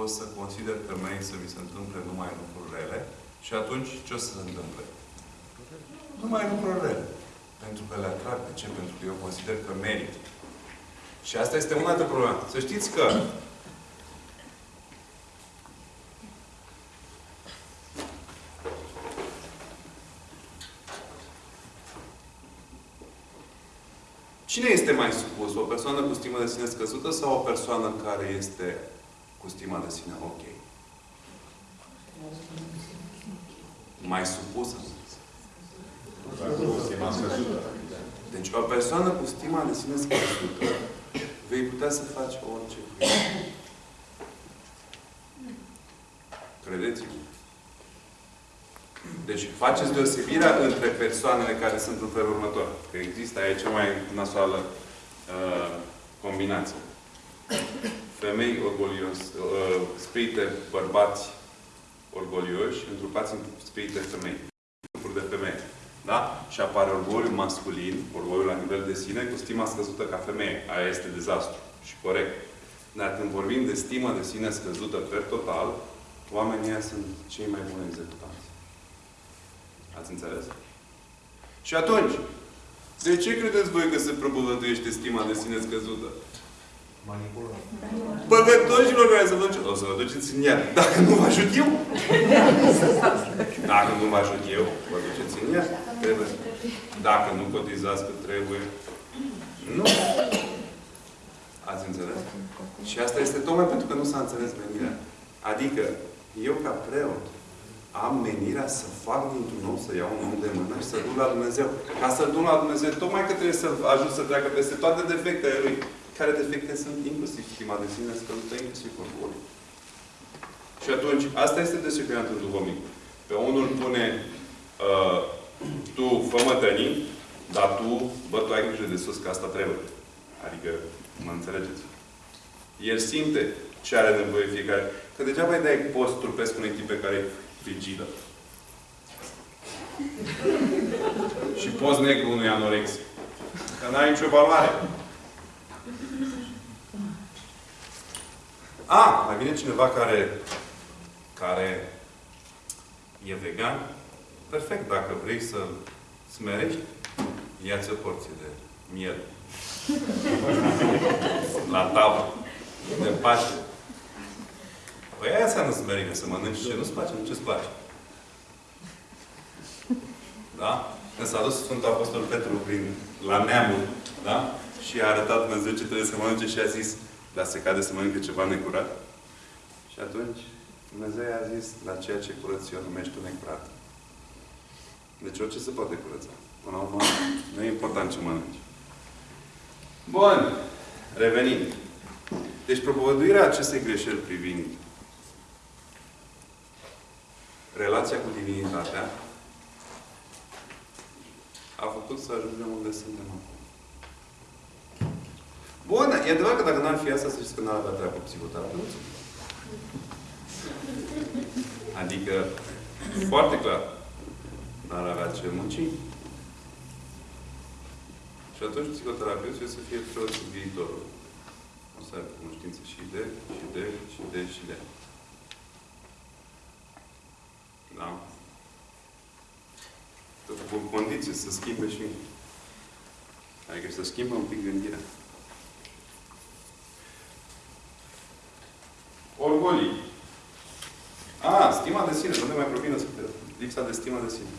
o să consider că mei să mi se întâmple numai lucruri rele și atunci ce o să se întâmple? Numai lucruri rele. Pentru că le atrag. De ce? Pentru că eu consider că merit. Și asta este una dintre probleme. Să știți că Cine este mai supus? O persoană cu stimă de sine scăzută sau o persoană care este cu stima de sine ok? Mai supusă. Deci o persoană cu stima de sine scăzută vei putea să faci orice cu ea. Credeți-mă. Deci faceți deosebirea între persoanele care sunt în felul următor. Că există aici cea mai nasoală uh, combinație. Femei orgolios, uh, spirite bărbați orgolioși, întrupați în spirite femei. Grupuri de femei. Da? Și apare orgoliu masculin, orgoliu la nivel de sine, cu stima scăzută ca femeie. Aia este dezastru. Și corect. Dar când vorbim de stimă de sine scăzută per total, oamenii ăia sunt cei mai buni executanți. Ați înțeles? Și atunci, de ce credeți voi că se propovăduiește stima de sine scăzută? Manipulăm. Păcătoșilor care să vă duceți, o să vă duceți în iad. Dacă nu vă ajut eu. Dacă nu vă ajut eu, vă duceți în iad. Trebuie. Dacă nu cotizați cât trebuie. Nu. Ați înțeles? Și asta este tocmai pentru că nu s-a înțeles menirea. Adică, eu ca preot, am menirea să fac dintr-un om, să iau un om de mână și să duc la Dumnezeu. Ca să duc la Dumnezeu, tocmai că trebuie să ajut să treacă peste toate defectele Lui. Care defecte sunt inclusiv stima de sine scăzută, inclusiv orgoliu. Și atunci, asta este desecurat în duhovnic. Pe unul pune uh, tu fă mătănii, dar tu, bă, tu ai grijă de sus, că asta trebuie. Adică, mă înțelegeți? El simte ce are nevoie fiecare. Că degeaba îi dai post trupesc unui tip pe care e frigidă. și post negru unui anorex. Că n-ai nicio valoare. A, mai vine cineva care, care e vegan. Perfect, dacă vrei să smerești, ia-ți o porție de miel. La tavă. De Paște. Păi aia înseamnă smerenie, să mănânci ce nu-ți place, nu ce-ți place. Da? Când s-a dus Sfântul Apostol Petru prin, la neamul, da? Și a arătat Dumnezeu ce trebuie să mănânce și a zis, dar se cade să mănânce ceva necurat. Și atunci Dumnezeu i-a zis, la ceea ce curăț eu numești tu necurat. Deci orice se poate curăța. Până la urmă, nu e important ce mănânci. Bun. Revenind. Deci propovăduirea acestei greșeli privind relația cu divinitatea a făcut să ajungem unde suntem acum. Bun, e adevărat că dacă n-ar fi asta, să știți că n-ar avea treabă cu psihoterapeutul. Adică, foarte clar, n-ar avea ce munci. Și atunci psihoterapeutul trebuie să fie preot viitorul. O să aibă cunoștință și de, și de, și de, și de. Da? Tot cu condiții să schimbe și Adică să schimbă un pic gândirea. Orgolii. A, stima de sine. Nu ne mai provină lipsa de stima de sine.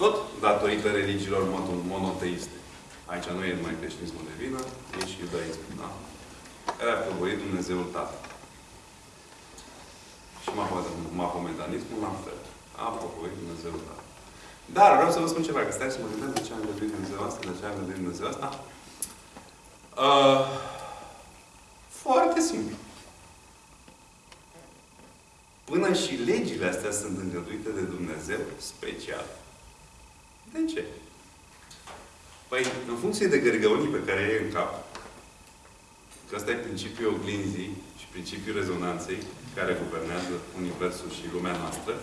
Tot datorită religiilor mono- monoteiste. Aici nu e numai creștinismul de vină, e și iudaismul, da? Care a făvorit Dumnezeul Tatăl. Și mahomedanismul la fel. A făvorit Dumnezeul Tatăl. Dar vreau să vă spun ceva, că stai să mă gândesc de ce am gândit Dumnezeu asta, de ce am gândit Dumnezeu asta. Uh, foarte simplu. Până și legile astea sunt îngăduite de Dumnezeu special. De ce? Păi, în funcție de gărgăunii pe care e în cap, că ăsta e principiul oglinzii și principiul rezonanței care guvernează Universul și lumea noastră,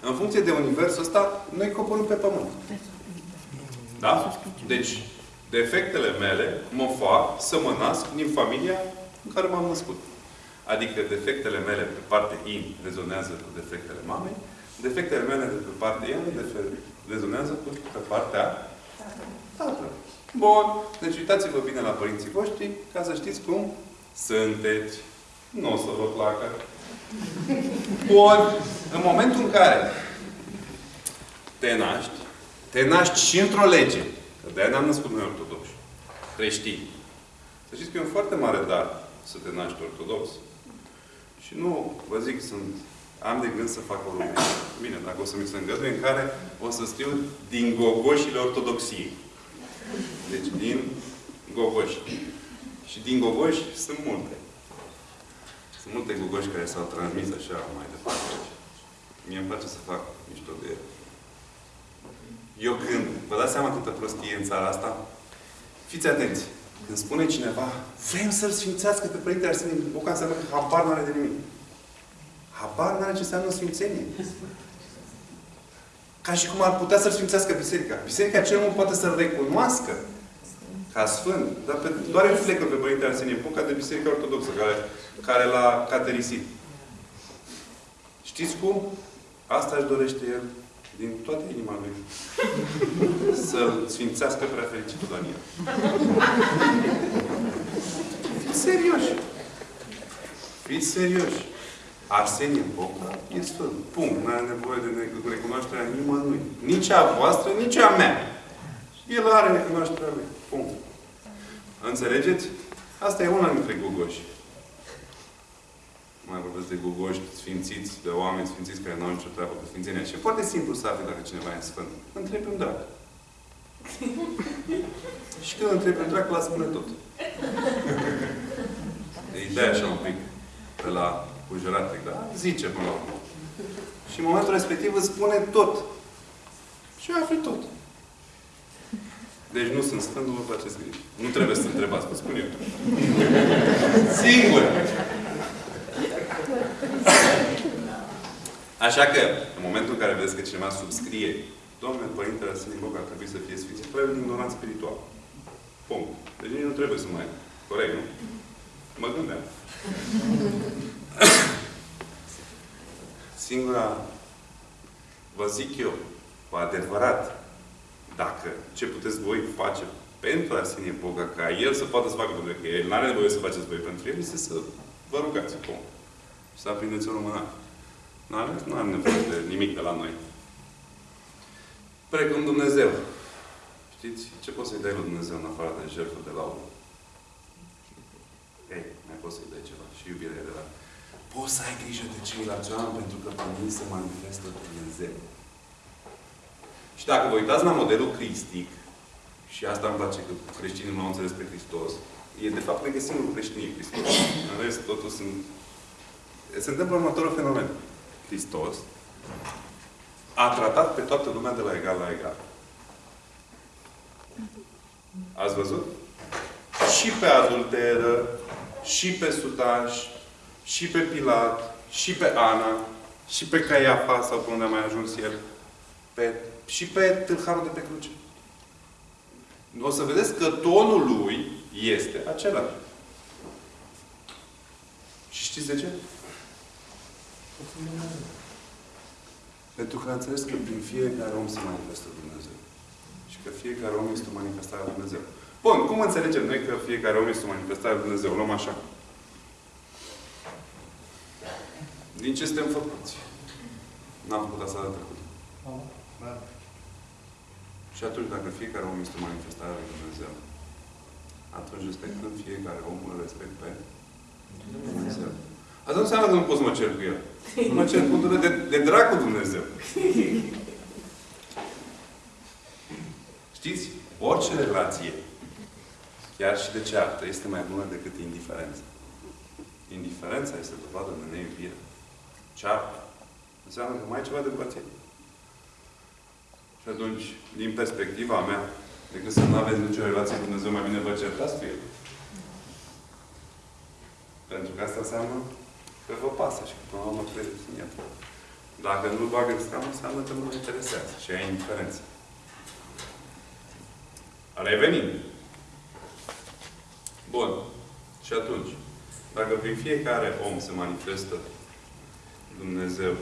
în funcție de Universul ăsta, noi coborâm pe Pământ. Da? Deci, defectele mele mă fac să mă nasc din familia în care m-am născut. Adică defectele mele pe partea in rezonează cu defectele mamei, defectele mele de pe partea in rezonează cu pe partea tatălui. Bun. Deci uitați-vă bine la părinții voștri ca să știți cum sunteți. Nu o să vă placă. Bun. În momentul în care te naști, te naști și într-o lege. Că de-aia ne-am născut noi ortodoxi. Creștini. Să știți că e un foarte mare dar să te naști ortodox. Și nu, vă zic, sunt, am de gând să fac o rubrică. Bine, dacă o să mi se îngăduie, în care o să stiu din gogoșile ortodoxiei. Deci din gogoși. Și din gogoși sunt multe. Sunt multe gogoși care s-au transmis așa mai departe. Mie îmi place să fac mișto de ele. Eu când, vă dați seama câtă prostie în țara asta? Fiți atenți! Când spune cineva, vrem să-L sfințească pe Părintele Arsenie Boca, înseamnă că habar nu are de nimic. Habar nu are ce înseamnă sfințenie. Ca și cum ar putea să-L sfințească Biserica. Biserica cel mult poate să-L recunoască ca Sfânt, dar pe, doar reflectă pe Părintele Arsenie Boca de Biserica Ortodoxă, care, care l-a caterisit. Știți cum? Asta își dorește el din toată inima lui. Să sfințească prea fericitul Daniel. Fiți serioși. Fiți serioși. Arsenie Boca e sfânt. Punct. Nu are nevoie de recunoașterea nimănui. Nici a voastră, nici a mea. El are recunoașterea lui. Punct. Înțelegeți? Asta e una dintre gogoși. Mai vorbesc de gogoși sfințiți, de oameni sfințiți care nu au nicio treabă cu sfințenia. Și e foarte simplu să afli dacă cineva e sfânt. Întrebi un drac. și când întrebi un drac, la spune tot. Îi dai așa un pic pe la cujurat, da? Zice până la urmă. Și în momentul respectiv îți spune tot. Și afli tot. Deci nu sunt sfânt, nu vă faceți griji. Nu trebuie să întrebați, vă spun eu. Singur! Așa că, în momentul în care vezi că cineva subscrie Domnule Părintele Sfântul Boc ar trebui să fie sfințit, trebuie un ignorant spiritual. Punct. Deci nici nu trebuie să mai... Corect, nu? Mă gândeam. Singura, vă zic eu, cu adevărat, dacă ce puteți voi face pentru Arsenie Boga, ca el să poată să facă pentru că el nu are nevoie să faceți voi pentru el, este să vă rugați acum. Și să aprindeți o lumânare. Nu are, nu are nevoie de nimic de la noi. Precum Dumnezeu. Știți? Ce poți să-i dai lui Dumnezeu în afară de jertfă de laudă? Ei, mai poți să-i dai ceva. Și iubirea de la... Poți să ai grijă de ceilalți oameni pentru că pe mine se manifestă Dumnezeu. Și dacă vă uitați la modelul cristic, și asta îmi place că creștinii nu au înțeles pe Hristos, e de fapt regăsim în creștinii Hristos. În rest, totul sunt... Se întâmplă următorul fenomen. Hristos a tratat pe toată lumea de la egal la egal. Ați văzut? Și pe adulteră, și pe sutaș, și pe Pilat, și pe Ana, și pe Caiafa, sau pe unde a mai ajuns el, pe, și pe tâlharul de pe cruce. O să vedeți că tonul lui este același. Și știți de ce? Pentru că a înțeles că prin fiecare om se manifestă Dumnezeu. Și că fiecare om este o manifestare a Dumnezeu. Bun, cum înțelegem noi că fiecare om este o manifestare a Dumnezeu? Luăm așa. Din ce suntem făcuți? N-am făcut asta de trecut. Și atunci, dacă fiecare om este o manifestare a lui Dumnezeu, atunci respectând fiecare om, îl respect pe Dumnezeu. Asta nu înseamnă că nu pot să mă cer cu el. Mă cer cu de, de dracu Dumnezeu. Știți? Orice relație, chiar și de ceartă, este mai bună decât indiferența. Indiferența este dovadă de neiubire. Ceartă înseamnă că mai e ceva de împărțit. Și atunci, din perspectiva mea, decât să nu aveți nicio relație cu Dumnezeu, mai bine vă certați cu El. Pentru că asta înseamnă că vă pasă și că până la urmă credeți în El. Dacă nu-L bagă în seamă, înseamnă că nu vă interesează și ai indiferență. Revenind. Bun. Și atunci, dacă prin fiecare om se manifestă Dumnezeu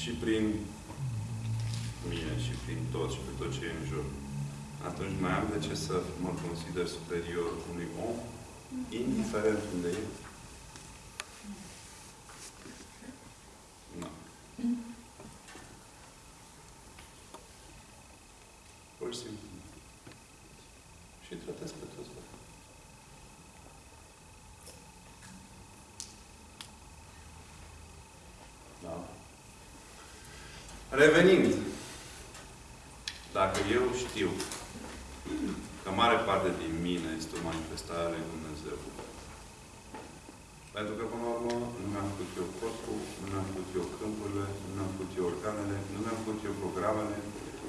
și prin mine și prin tot și pe tot ce e în jur, atunci mai am de ce să mă consider superior unui om, indiferent unde e. Nu. Pur și simplu. Și îi tratez pe toți. la fel. Da. Revenind, dacă eu știu că mare parte din mine este o manifestare a lui Dumnezeu, pentru că, până la urmă, nu mi-am făcut eu corpul, nu mi-am făcut eu câmpurile, nu mi-am făcut eu organele, nu mi-am făcut eu programele,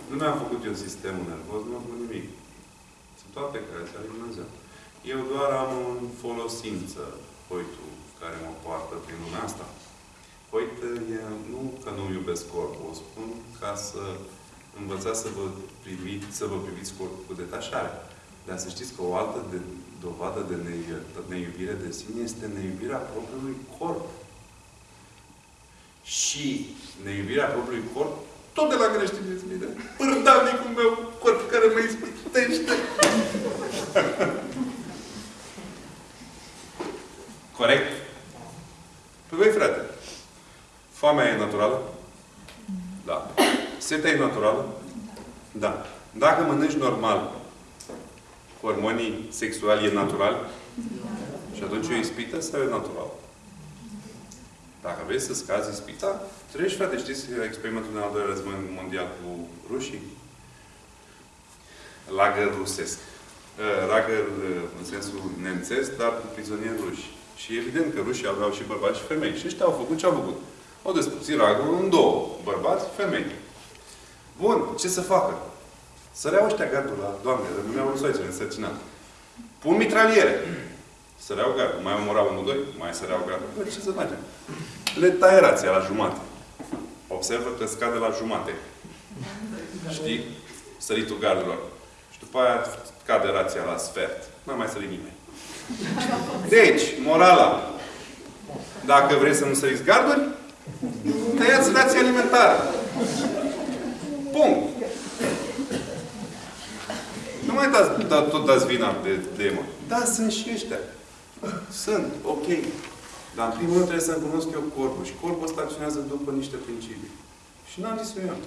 nu mi-am făcut eu sistemul nervos, nu mi-am făcut nimic. Sunt toate care se lui Dumnezeu. Eu doar am în folosință hoitul care mă poartă prin lumea asta. Hoită e, nu că nu iubesc corpul, o spun ca să învățați să vă, priviți, să vă priviți corpul cu detașare. Dar să știți că o altă de, dovadă de neiu- neiubire de sine este neiubirea propriului corp. Și neiubirea propriului corp, tot de la creștinism, de pârdanicul meu corp care mă ispitește. Corect? Păi băi, frate, foamea e naturală? Da. Setea e naturală? Da. Dacă mănânci normal, hormonii sexuali e natural? Și atunci o ispită sau e natural? Dacă vrei să scazi ispita, treci, frate, știți experimentul din al doilea război mondial cu rușii? Lagăr rusesc. Uh, Lagăr uh, în sensul nemțesc, dar cu prizonieri ruși. Și evident că rușii aveau și bărbați și femei. Și ăștia au făcut ce au făcut. Au despărțit lagărul în două. Bărbați, femei. Bun, ce să facă? Săreau ăștia gardul la Doamne, rămâneau rusoaice însărcinat. Pun mitraliere. Săreau gardul. Mai omorau unul, doi, mai săreau gardul. Bă, ce să facem? Le taie rația la jumate. Observă că scade la jumate. Știi? Săritul gardurilor. Și după aia cade rația la sfert. Nu mai sări nimeni. Deci, morala. Dacă vreți să nu săriți garduri, tăiați rația alimentară. Punct. Nu mai dați, da, tot dați vina de, de emo. Da, sunt și ăștia. Sunt, ok. Dar în primul rând trebuie să-mi cunosc eu corpul. Și corpul ăsta acționează după niște principii. Și n-am zis eu.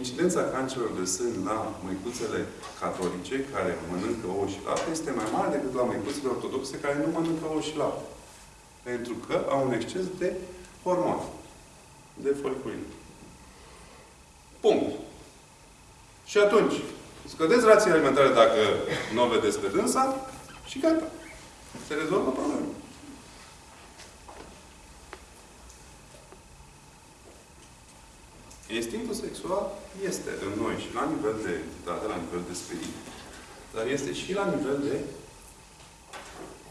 Incidența cancerelor de sân la măicuțele catolice care mănâncă ouă și lapte este mai mare decât la măicuțele ortodoxe care nu mănâncă ouă și lapte. Pentru că au un exces de hormoni. De foliculină. Punct. Și atunci, scădeți rațiile alimentare dacă nu o vedeți pe dânsa și gata. Se rezolvă problema. Instinctul sexual este în noi și la nivel de entitate, la nivel de spirit, dar este și la nivel de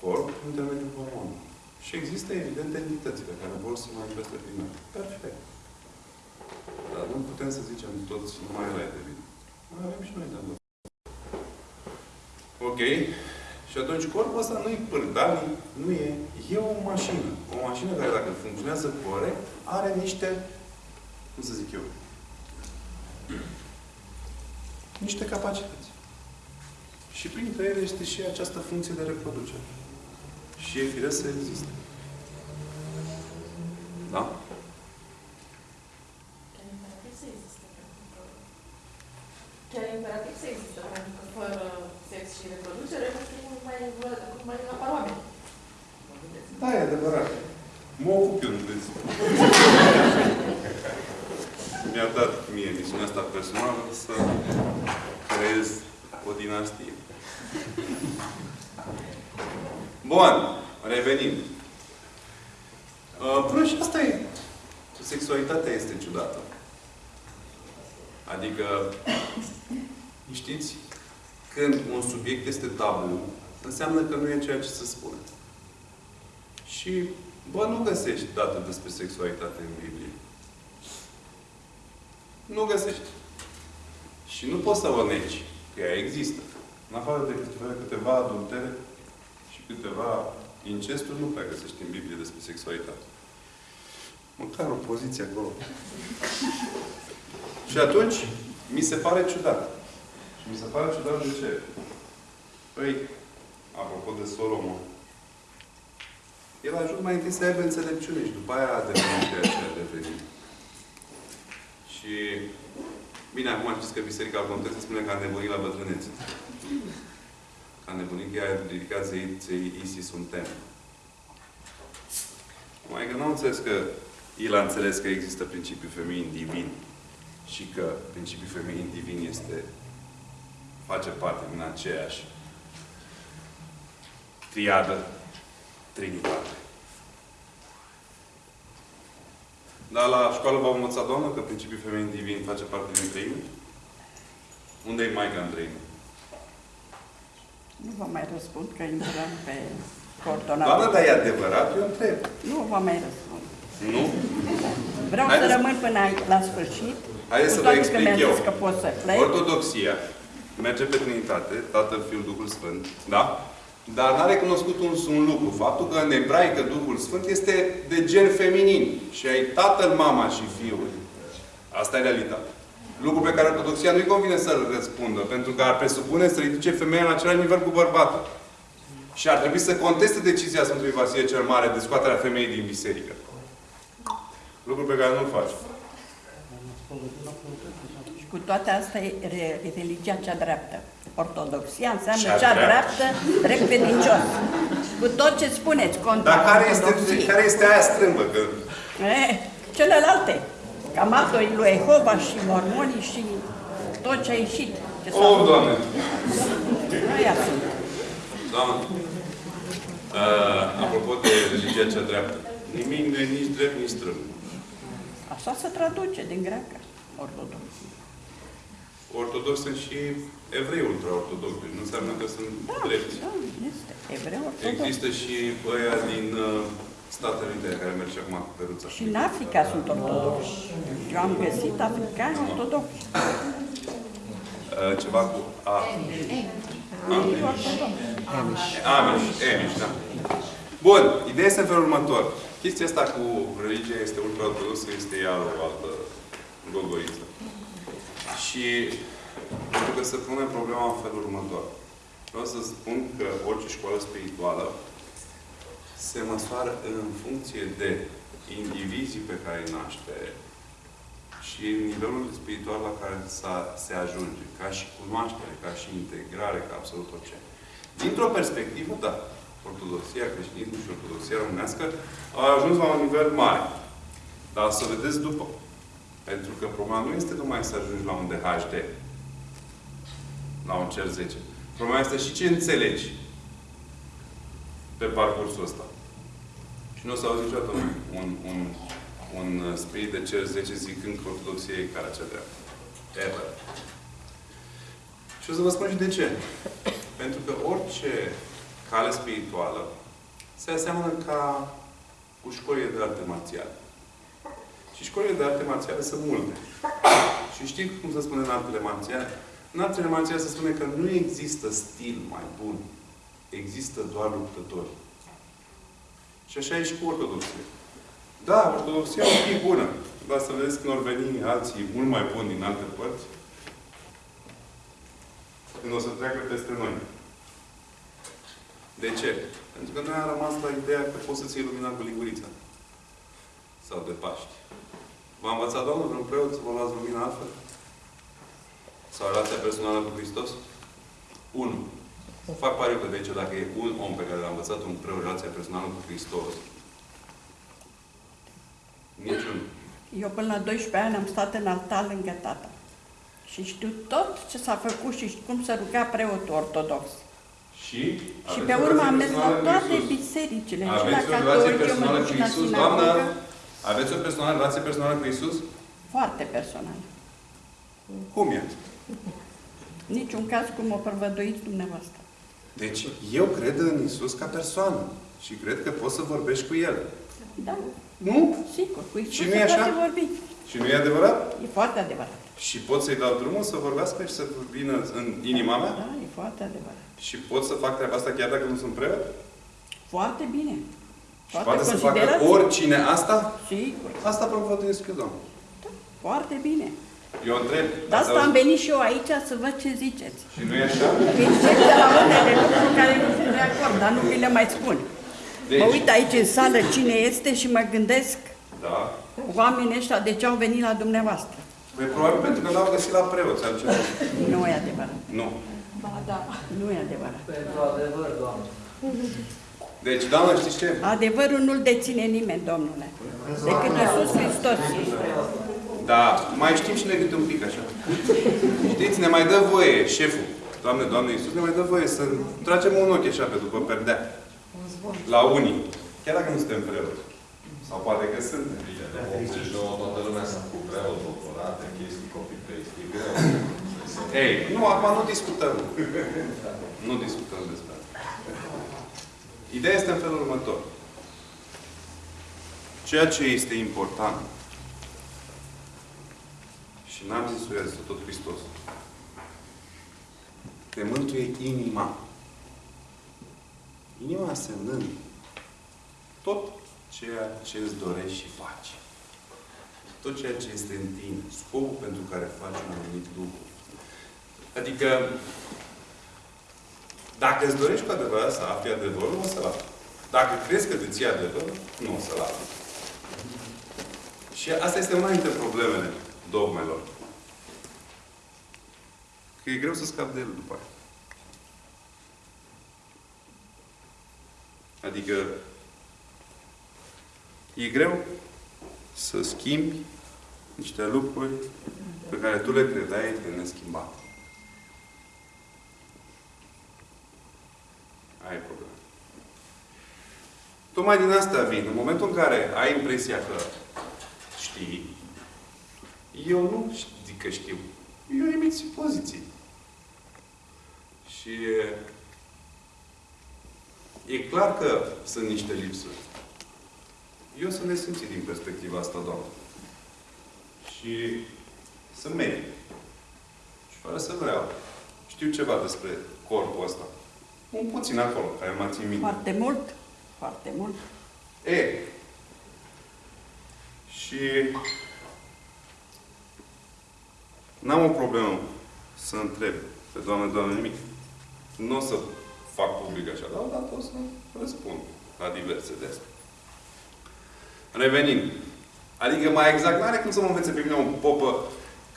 corp, în intermediul hormonului. Și există, evident, entitățile care vor să manifeste prin noi. Perfect. Dar nu putem să zicem toți numai ăla e de vină. Mai avem și noi de învățat. Ok? Și atunci corpul ăsta nu e pârdani, nu e... E o mașină. O mașină care, dacă funcționează corect, are niște... Cum să zic eu? Niște capacități. Și printre ele este și această funcție de reproducere. Și e firesc să existe. Da? Chiar imperativ să existe, pentru că... Chiar imperativ să existe, pentru că fără sex și reproducere, nu știu cum mai, cum mai apar oameni. Da, e adevărat. Mă ocup eu, nu vezi. Mi-a dat mie misiunea asta personală să creez o dinastie. Bun, revenim. Uh, Până și asta e. Sexualitatea este ciudată. Adică, știți, când un subiect este tabu, înseamnă că nu e ceea ce se spune. Și, bă, nu găsești date despre sexualitate în Biblie. Nu găsești. Și nu poți să o negi, că ea există. În afară de câteva, câteva adultere și câteva incesturi, nu prea găsești în Biblie despre sexualitate. Măcar o poziție acolo. și atunci, mi se pare ciudat. Și mi se pare ciudat de ce? Păi, apropo de Solomon, el a ajuns mai întâi să aibă înțelepciune și după aia a devenit ceea ce a devenit. Și, bine, acum știți că Biserica Contextă spune că a nebunit la bătrânețe. Că a nebunit că i-a ridicat zei, zei Isis un tem. Mai că nu am înțeles că el a înțeles că există principiul feminin divin și că principiul feminin divin este face parte din aceeași triadă Trinitate. Dar la școală v-am învățat, doamnă, că principiul feminin divin face parte din treime? Unde e Maica în treime? Nu vă mai răspund că intrăm pe coordonată. Doamnă, dar e adevărat? Eu întreb. Nu vă mai răspund. Nu? Vreau Haideți- să rămân până aici, la sfârșit. Haideți cu să vă toate că explic mi-a eu. zis că pot să plec. Ortodoxia merge pe Trinitate, Tatăl, Fiul, Duhul Sfânt, da? Dar n-a recunoscut un, un lucru. Faptul că în ebraică Duhul Sfânt este de gen feminin. Și ai Tatăl, Mama și Fiul. Asta e realitatea. Lucru pe care Ortodoxia nu-i convine să-l răspundă, pentru că ar presupune să ridice femeia la același nivel cu bărbatul. Și ar trebui să conteste decizia Sfântului Vasile cel Mare de scoaterea femeii din biserică. Lucru pe care nu-l faci. Și cu toate astea e re- e religia cea dreaptă. Ortodoxia înseamnă Cea cea, dreaptă. dreaptă, drept credincios. Cu tot ce spuneți contra Dar care este, ortodoxiei. care este aia strâmbă? Că Eh, celelalte. Camatoi lui Jehova și mormonii și tot ce a ieșit. Ce s-a Oh, făcut. Doamne! Aia sunt. Doamne! Uh, apropo de religia cea dreaptă. Nimic nu e nici drept, nici strâmb. Așa se traduce din greacă. Ortodox. Ortodox sunt și evrei ultraortodoxi. Deci nu înseamnă că sunt drepți. Da, este. Evreu ortodox. Există și ăia din uh, Statele Unite care merg și acum cu peruța. Și în Africa sunt ortodoxi. Eu am găsit africani ortodoxi. Uh, ceva cu A. Ei ortodoxi. Amish, Amish, da. Bun, ideea este în felul următor. Chestia asta cu religia este ultraortodoxă, este ea o altă gogoiță. Și pentru că se pune problema în felul următor. Vreau să spun că orice școală spirituală se măsoară în funcție de indivizii pe care îi naște și nivelul spiritual la care sa- se ajunge, ca și cunoaștere, ca și integrare, ca absolut orice. Dintr-o perspectivă, da, ortodoxia, creștinismul și ortodoxia românească au ajuns la un nivel mare. Dar să vedeți după. Pentru că problema nu este numai să ajungi la un DHD, la un cer 10. Problema este și ce înțelegi pe parcursul ăsta. Și nu o să auzi niciodată un, un, un, un uh, spirit de cer 10 zicând că ortodoxia e care cea dreaptă. Ever. Și o să vă spun și de ce. Pentru că orice cale spirituală se aseamănă ca cu școlile de arte marțiale. Și școlile de arte marțiale sunt multe. Și știți cum se spune în artele marțiale? În artele marțiale se spune că nu există stil mai bun. Există doar luptători. Și așa e și cu ortodoxia. Da, ortodoxia o fi bună. Dar să vedeți când vor veni alții mult mai buni din alte părți, când o să treacă peste noi. De ce? Pentru că noi am rămas la ideea că poți să-ți iei lumina cu lingurița. Sau de Paști. V-a învățat Domnul vreun preot să vă luați lumina altfel? Sau relația personală cu Hristos? Unu. Fac pariu că de aici, dacă e un om pe care l-a învățat un preot relația personală cu Hristos, niciun. Eu până la 12 ani am stat în altar lângă tata. Și știu tot ce s-a făcut și cum să ruga preotul ortodox. Și? Și aveți pe o urmă relație am mers la personală cu toate Iisus. bisericile. Și la Aveți o relație catolic, eu mă personală duc cu și la Iisus, sinagogă. doamnă? Aveți o personală, relație personală cu Iisus? Foarte personal. Cum e? Niciun caz cum o prăvăduiți dumneavoastră. Deci, eu cred în Isus ca persoană. Și cred că poți să vorbești cu El. Da, Nu? sigur, cu Iisus Și nu se e așa? poate vorbi. Și nu e adevărat? E foarte adevărat. Și pot să-i dau drumul să vorbească și să vină în inima mea? Da, e foarte adevărat. Și pot să fac treaba asta chiar dacă nu sunt preot? Foarte bine. Și poate să facă considerații. oricine asta? Sigur, Asta propovăduiesc eu, Doamne. foarte bine. Eu întreb. De ați asta am auzit? venit și eu aici să văd ce ziceți. Și nu e așa? Încep de la unele lucruri care nu sunt de acord, dar nu vi le mai spun. Deci, Mă uit aici în sală cine este și mă gândesc Da. oamenii ăștia de ce au venit la dumneavoastră. Păi probabil pentru că l-au găsit la preoți altceva. Nu e adevărat. Nu. Ba da. Nu e adevărat. Pentru adevăr, Doamne. Deci, doamnă, știți ce? Adevărul nu-l deține nimeni, domnule. Decât Iisus Hristos. Da, mai știm și ne câte un pic așa. Știți, ne mai dă voie șeful. Doamne, Doamne Iisus, ne mai dă voie să tragem un ochi așa pe după perdea. La unii. Chiar dacă nu suntem preoți. Sau poate că sunt. Bine, de 89 toată lumea s-a făcut preot, doctorate, chestii, copy-paste. E greu. Ei, nu, acum nu discutăm. Nu discutăm despre asta. Ideea este în felul următor. Ceea ce este important și n-am zis-o eu, zis tot Hristos. Te mântuie inima. Inima însemnând tot ceea ce îți dorești și faci. Tot ceea ce este în tine. Scopul pentru care faci un anumit lucru. Adică, dacă îți dorești cu adevărat să afli adevărul, o să-l afli. Dacă crezi că te ții adevărul, nu o să-l afli. Și asta este una dintre problemele dogmelor. Că e greu să scapi de el după aia. Adică, e greu să schimbi niște lucruri pe care tu le credeai de neschimbat. Aia e problema. Tocmai din asta vin. În momentul în care ai impresia că știi, eu nu zic că știu. Eu emit poziții. Și e, e clar că sunt niște lipsuri. Eu sunt nesimțit din perspectiva asta, Doamne. Și sunt medic. Și fără să vreau. Știu ceva despre corpul ăsta. Un puțin acolo, care mă țin minte. Foarte mult. Foarte mult. E. Și n-am o problemă să întreb pe Doamne, Doamne, nimic. Nu o să fac public așa, dar odată o să răspund la diverse de astea. Revenind. Adică mai exact, nu are cum să mă învețe pe mine un popă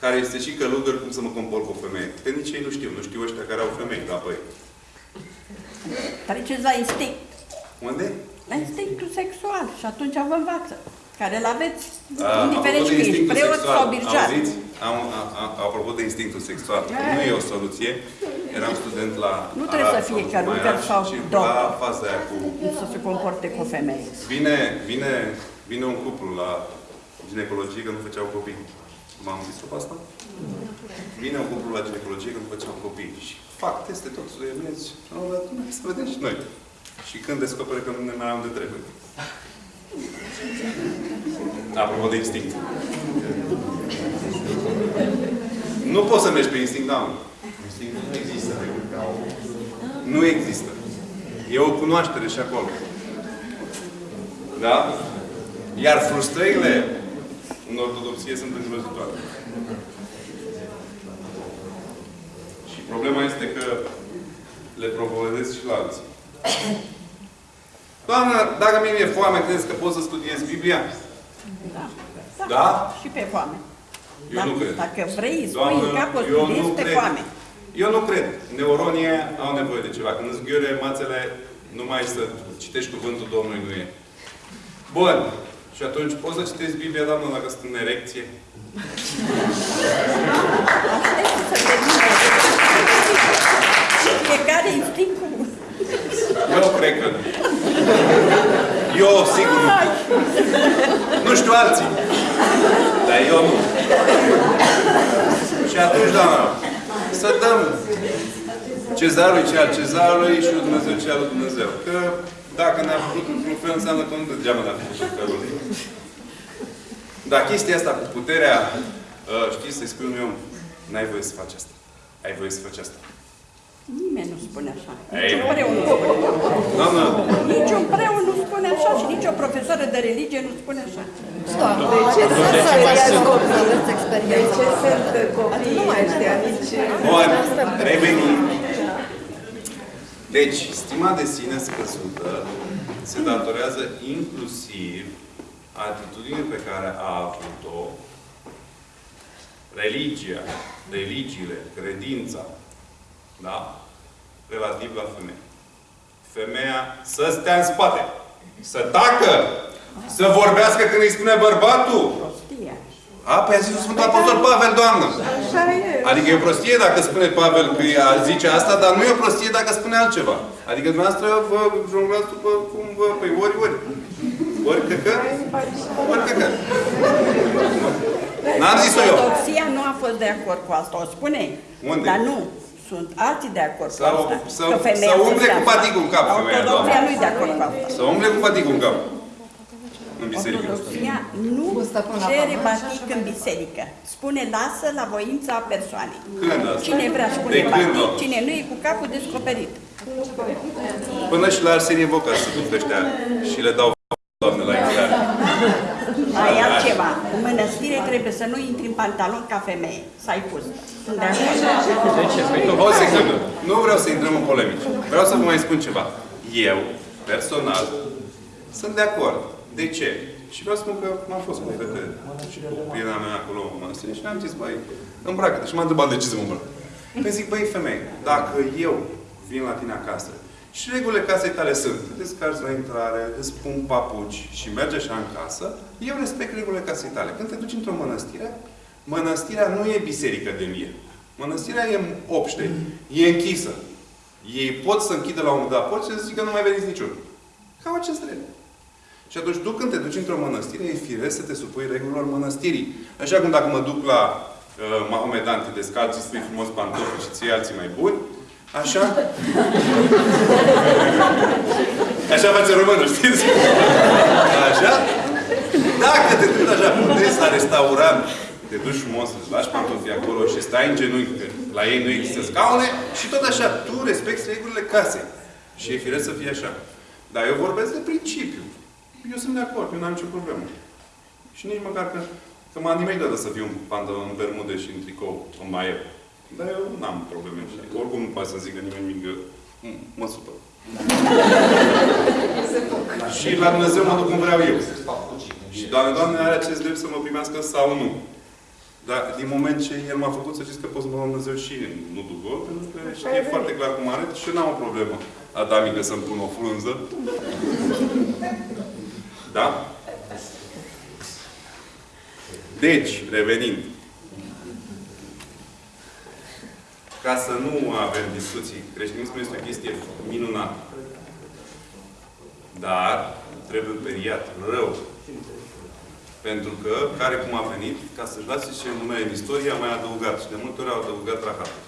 care este și călugăr cum să mă compor cu o femeie. Că nici ei nu știu. Nu știu ăștia care au femei la băi. Treceți la instinct. Unde? La instinctul sexual. Și atunci vă învață. Care îl aveți, A, indiferent apropo de că ești instinctul preot sexual, sau birjar. Auziți? Am, a, a, apropo de instinctul sexual, nu e o soluție. Eram student la Nu trebuie să Arad fie sau călugăr Maiaș sau și doctor. la faza aia cu... Cum să se comporte cu o femeie. Vine, vine, vine un cuplu la ginecologie că nu făceau copii. M-am zis-o pe asta? Vine un cuplu la ginecologie că nu făceau copii. Și fac teste tot, suiemezi. Am dat, să vedem și noi. Și când descoperă că nu ne mai am de trebuie. Apropo de instinct. Nu poți să mergi pe instinct, da, mă. Instinctul nu există decât ca o... Nu există. E o cunoaștere și acolo. Da? Iar frustrările în ortodoxie sunt îngrozitoare. Și problema este că le propovădesc și la alții. Doamnă, dacă mie mi-e foame, credeți că pot să studiez Biblia? Da. Da? Și pe foame. Eu Dar nu cred. Dacă vrei, spui Doamnă, în capul eu nu studiezi pe cred. foame. Eu nu cred. Neuronii au nevoie de ceva. Când îți ghiure mațele, numai să citești cuvântul Domnului nu e. Bun. Și atunci poți să citești Biblia, doamnă, dacă sunt în erecție? Aștept să termine. Fiecare instinct cu... Eu cred că nu. Eu, sigur, nu. Nu știu alții. Dar eu nu. Și atunci, doamna, să dăm cezarului ce al cezarului și lui Dumnezeu ce al lui Dumnezeu. Că dacă ne-a făcut într-un fel, înseamnă că nu degeaba ne-a făcut în felul lui. Dar chestia asta cu puterea, uh, știți, să-i spun eu, n-ai voie să faci asta. Ai voie să faci asta. Nimeni nu spune așa. Ei. Nici un preu nu spune. Doamnă, Nici un preu nu spune așa și nici o profesoară de religie nu spune așa. Stop. De ce sunt să aveți experiență? De ce sunt copii? Nu mai știa nici... Bun, revenim. Deci, stima de sine scăzută se datorează inclusiv atitudinii pe care a avut-o religia, religiile, credința, da? Relativ la femeie. Femeia să stea în spate, să tacă, să vorbească când îi spune bărbatul. Prostie. A, păi a zis Sfântul Apostol Pavel, Doamnă. Așa e. Adică e o prostie dacă spune Pavel că ea zice asta, dar nu e o prostie dacă spune altceva. Adică dumneavoastră vă jonglați după cum vă... Păi ori, ori. Ori căcă, ori căcă. N-am zis-o eu. Ortodoxia nu a fost de acord cu asta, o spune. Unde? Dar nu. Sunt alții de acord cu Sau- asta. sau- că femeia sau să umble stea cu în spate. paticul în cap, femeia, Ortodoxia doamnă. nu e de acord cu asta. Să umble cu paticul în cap. În biserică. Ortodoxia nu Gustă până la cere pământ și batic așa în mai biserică. Spune lasă la voința persoanei. Când asta? Cine vrea De spune când, batic, doamnă? cine nu e cu capul descoperit. Până și la Arsenie Voca se duc ăștia și le dau doamne la intrare. Mai e altceva. În mănăstire trebuie să nu intri în pantalon ca femeie. Să ai pus. Sunt de acord. O secundă. Nu vreau să intrăm în polemici. Vreau să vă mai spun ceva. Eu, personal, sunt de acord. De ce? Și vreau să spun că m-am fost cu fete și cu prietena mea acolo în mănăstire și am zis, băi, îmbracă-te. Și m-a întrebat de ce să mă îmbrac. Păi zic, băi, femeie, dacă eu vin la tine acasă și regulile casei tale sunt, te descarci la intrare, îți pun papuci și mergi așa în casă, eu respect regulile casei tale. Când te duci într-o mănăstire, mănăstirea nu e biserică de mie. Mănăstirea e obște, e închisă. Ei pot să închidă la un moment dat porți și să zică nu mai veniți niciun. Cam acest drept. Și atunci tu când te duci într-o mănăstire, e firesc să te supui regulilor mănăstirii. Așa cum dacă mă duc la uh, Mahomedan, te descalți, îți spui frumos pantofi și ții alții mai buni, așa? Așa face românul, știți? Așa? Dacă te duci așa puteți la restaurant, te duci frumos, îți lași pantofii acolo și stai în genunchi, că la ei nu există scaune, și tot așa, tu respecti regulile casei. Și e firesc să fie așa. Dar eu vorbesc de principiu. Eu sunt de acord, eu n-am nicio problemă. Și nici măcar că, că m-a nimeni dată să fiu în pantalon, în bermude și în tricou, în maieu. Dar eu n-am probleme. Și oricum nu poate să zică nimeni nimic, că m- mă supăr. și la Dumnezeu mă duc cum vreau eu. Și Doamne, Doamne, are acest drept să mă primească sau nu. Dar din moment ce El m-a făcut să știți că pot să mă dau Dumnezeu și nu duc gol, pentru că știe foarte clar cum arăt și eu n-am o problemă adamică să-mi pun o frunză. Da? Deci, revenind. Ca să nu avem discuții, creștinismul este o chestie minunată. Dar trebuie periat rău. Pentru că, care cum a venit, ca să-și lase și numele în istorie, a mai adăugat. Și de multe ori au adăugat rahatul.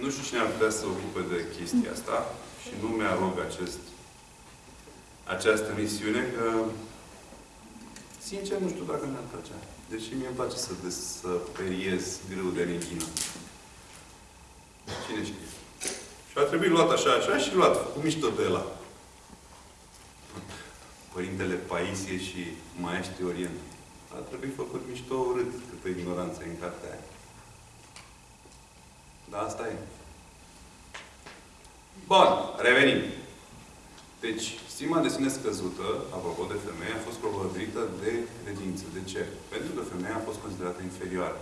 Nu știu cine ar putea să se ocupe de chestia asta și nu mi-arog acest, această misiune, că sincer nu știu dacă mi-ar plăcea. Deși mie îmi place să, des- să periez grâu de neghină. Cine știe? Și a trebuit luat așa, așa și luat, cu mișto de la. Părintele Paisie și Maestri Orient. A trebuit făcut mișto urât câtă ignoranță e în cartea aia. Da, asta e. Bun, revenim. Deci, stima de sine scăzută, apropo de femeie, a fost propovăduită de credință. De ce? Pentru că femeia a fost considerată inferioară.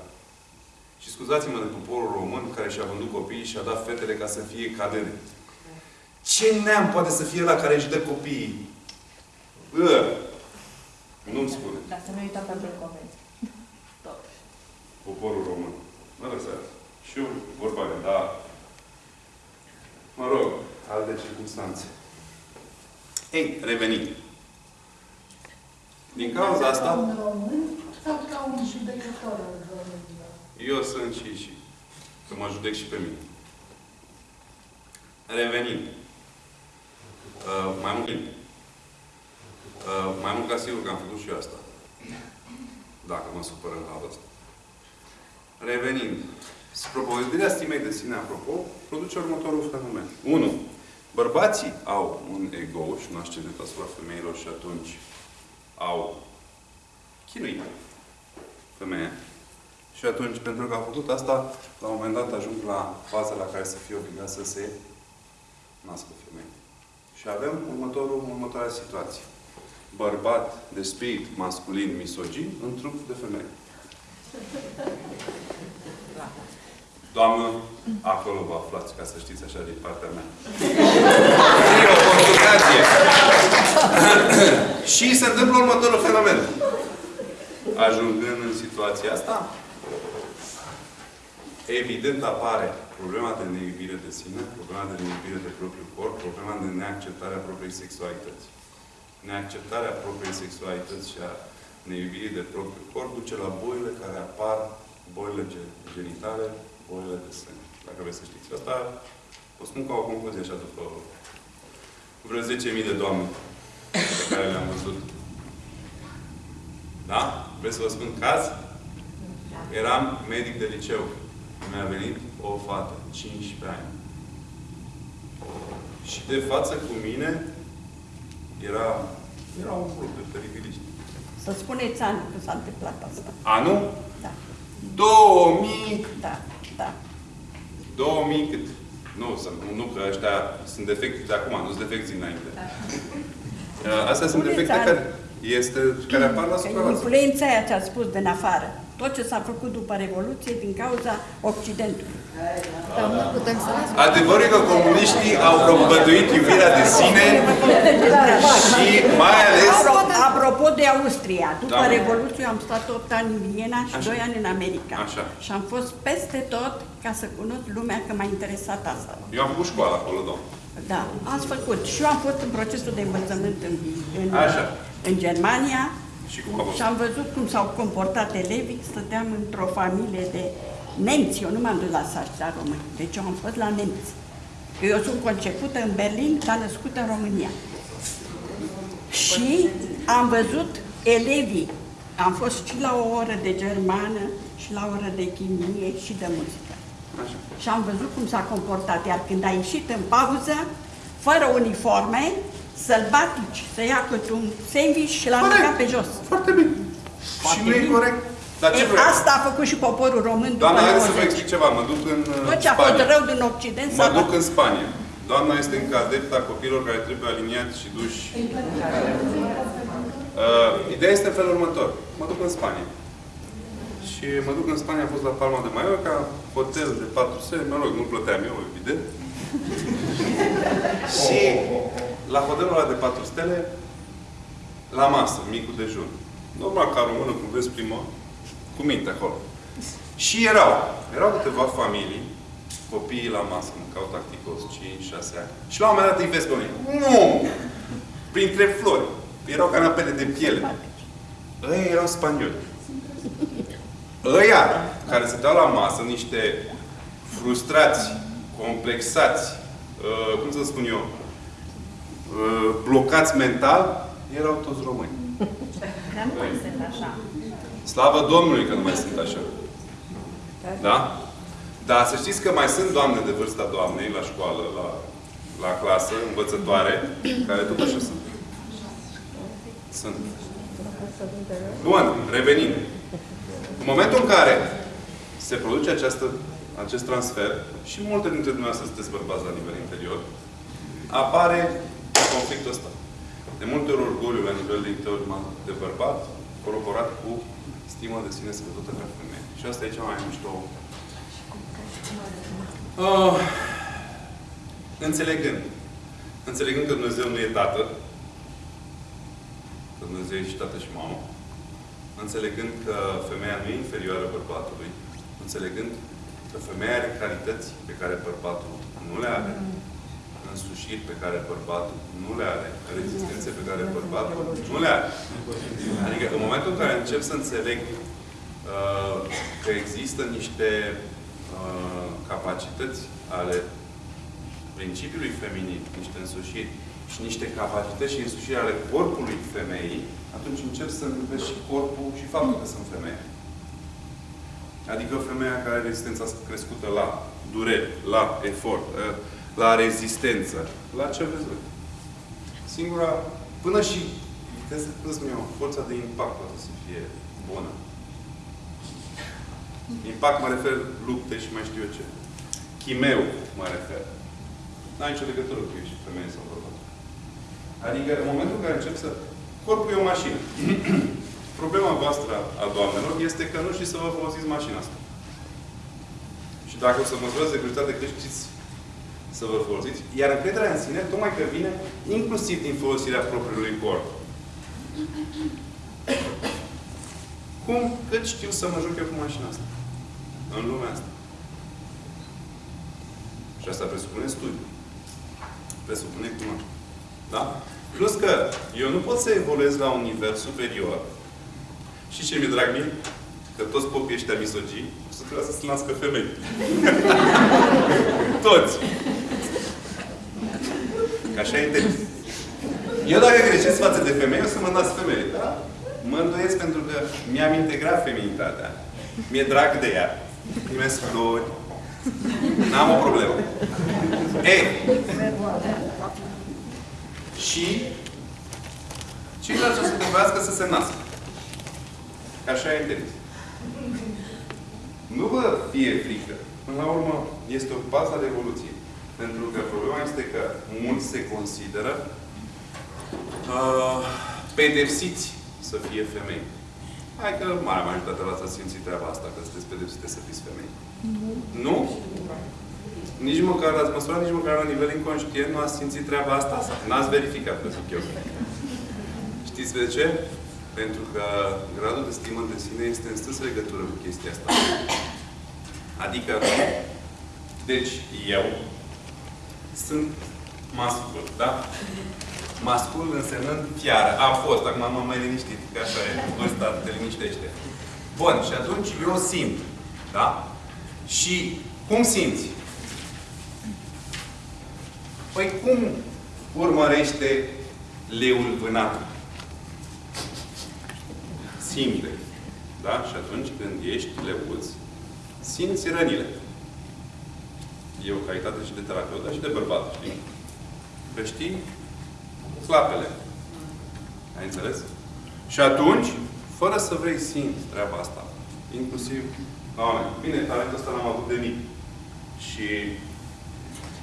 Și scuzați-mă de poporul român care și-a vândut copiii și a dat fetele ca să fie cadene. Ce neam poate să fie la care își dă copiii? Bă! Nu-mi spune. Dar să nu uităm pentru convenție. Poporul român. Mă lăsați. Și eu vorba mea, dar... Mă rog, alte circunstanțe. Ei, revenim. Din cauza asta, un român sau ca un judecător al României? eu sunt și și. Că mă judec și pe mine. Revenim. Uh, mai mult. Uh, mai mult ca sigur că am făcut și eu asta. Dacă mă supără la asta. Revenind. Propovădirea stimei de sine, apropo, produce următorul fenomen. 1. Bărbații au un ego și un ascendent asupra femeilor și atunci au chinuit femeia. Și atunci, pentru că au făcut asta, la un moment dat ajung la faza la care să fie obligat să se nască femeie. Și avem următorul, următoarea situație. Bărbat de spirit masculin misogin în trup de femeie. Doamnă, acolo vă aflați, ca să știți așa din partea mea. E o consultație. și se întâmplă următorul fenomen. Ajungând în situația asta, evident apare problema de neiubire de sine, problema de neiubire de propriul corp, problema de neacceptare a propriei sexualități. Neacceptarea propriei sexualități și a neiubirii de propriul corp duce la boile care apar, boile ge- genitale, boile de sân. Dacă vreți să știți. Asta o spun ca o concluzie așa după vreo 10.000 de doamne pe care le-am văzut. Da? Vreți să vă spun caz? Eram medic de liceu. Mi-a venit o fată, 15 ani. Și de față cu mine era, era un grup de teribiliști. Să spuneți anul când s-a întâmplat asta. Anul? Da, 2000, da, da. 2000 cât? Nu, să, nu, nu, că ăștia sunt defecti de acum, nu sunt defecti înainte. Uh, Astea sunt Spuneți defecte anul. care, este, care apar la Că suprafață. Influența aia ce ați spus din afară. Tot ce s-a făcut după Revoluție din cauza Occidentului. Dar nu putem să las. Adevărul e că comuniștii au propovăduit iubirea de sine și mai ales... Apro- Apropo de Austria, după Da. Revoluție am stat 8 ani în Viena și Așa. 2 ani în America. Așa. Și am fost peste tot ca să cunosc lumea, că m-a interesat asta. Eu am făcut școală acolo, domn. Da, ați făcut. Și eu am fost în procesul de învățământ în, în, Așa. în Germania Și cum a fost? și am văzut cum s-au comportat elevii. Stăteam într-o familie de nemți. Eu nu m-am dus la sași la români. Deci eu am fost la nemți. Eu sunt concepută în Berlin, dar născută în România. Și am văzut elevii. Am fost și la o oră de germană, și la o oră de chimie, și de muzică. Așa. Și am văzut cum s-a comportat. Iar când a ieșit în pauză, fără uniforme, sălbatici, să ia câte un sandwich și l-a Corect. aruncat pe jos. Foarte bine. Foarte și nu e bine. corect. Dar ce E, vreau? asta a făcut și poporul român după Doamna, haideți să vă 90. explic ceva. Mă duc în uh, Tot ce a fost Spania. rău din Occident Mă s-a duc în Spania. Doamna este încă adepta copiilor care trebuie aliniați și duși. Uh, ideea este în felul următor. Mă duc în Spania. Și mă duc în Spania, am fost la Palma de Mallorca, hotel de 4 stele, mă rog, nu plăteam eu, evident. și la hotelul ăla de 4 stele, la masă, micul dejun. Normal, ca română, cum vezi prima, cu minte acolo. Și erau, erau câteva familii, copiii la masă, mâncau tacticos, 5-6 ani. Și la un moment dat îi vezi pe unii. Nu! Printre flori. erau canapele de piele. Ăia erau spanioli. Ăia care stăteau la masă, niște frustrați, complexați, uh, cum să spun eu, uh, blocați mental, erau toți români. Dar nu mai sunt așa. Slavă Domnului că nu mai sunt așa. Da? Dar să știți că mai sunt doamne de vârsta doamnei la școală, la, la clasă, învățătoare, care tot așa sunt. Sunt. Bun, revenind. În momentul în care se produce această, acest transfer, și multe dintre dumneavoastră sunteți bărbați la nivel interior, apare conflictul ăsta. De multe ori orgoliul la nivel de interior de bărbat, coroborat cu stima de sine scăzută ca femeie. Și asta e cea mai mișto. Uh, înțelegând. Înțelegând că Dumnezeu nu e tată, că Dumnezeu e și tată și mamă, înțelegând că femeia nu e inferioară bărbatului, înțelegând că femeia are calități pe care bărbatul nu le are, însușiri pe care bărbatul nu le are, rezistențe pe care bărbatul nu le are. Adică în momentul în care încep să înțeleg uh, că există niște uh, capacități ale principiului feminin, niște însușiri și niște capacități și însușiri ale corpului femeii, atunci încep să iubesc și corpul și faptul că sunt femeie. Adică femeia care are rezistența crescută la dureri, la efort, uh, la rezistență, la ce vreți voi. Singura, până și, trebuie să cum spun eu, forța de impact poate să fie bună. Impact mă refer lupte și mai știu eu ce. Chimeu mă refer. N-ai nicio legătură cu ești femeie sau bărbat. Adică în momentul în care încep să... Corpul e o mașină. Problema voastră a doamnelor este că nu știți să vă folosiți mașina asta. Și dacă o să măsurați securitate, că știți să vă folosiți. Iar încrederea în sine, tocmai că vine inclusiv din folosirea propriului corp. Cum? Cât știu să mă joc eu cu mașina asta. În lumea asta. Și asta presupune studiu. Presupune cunoaștere. Da? Plus că eu nu pot să evoluez la un nivel superior. Și ce mi-e drag mie? Că toți popii ăștia misogini o să trebuiască să se nască femei. toți. Că așa e inteligent. Eu dacă greșesc față de femei, o să mă nasc femeie, da? Mă îndoiesc pentru că mi-am integrat feminitatea. Mi-e drag de ea. Primesc flori. N-am o problemă. Ei. Și ceilalți o să trebuiască să se nască. Că așa e inteligent. Nu vă fie frică. Până la urmă, este o bază de evoluție. Pentru că problema este că mulți se consideră uh, pedepsiți să fie femei. Hai că marea majoritate v-ați simțit treaba asta, că sunteți pedepsite să fiți femei. Nu. Nu? Nici măcar ați măsurat, nici măcar la nivel inconștient nu ați simțit treaba asta? N-ați verificat, vă zic eu. Știți de ce? Pentru că gradul de stimă de sine este în strânsă legătură cu chestia asta. Adică, deci, eu sunt mascul, da? Mascul însemnând fiară. Am fost, acum m-am mai liniștit, că așa e, vârsta te liniștește. Bun, și atunci eu simt, da? Și cum simți? Păi cum urmărește leul vânat? Simte. Da? Și atunci când ești leuț, simți rănile. E o calitate și de terapeut, dar și de bărbat, știi? Că știi clapele. Ai înțeles? Și atunci, fără să vrei, simți treaba asta. Inclusiv la oameni. Bine, talentul ăsta l-am avut de mic. Și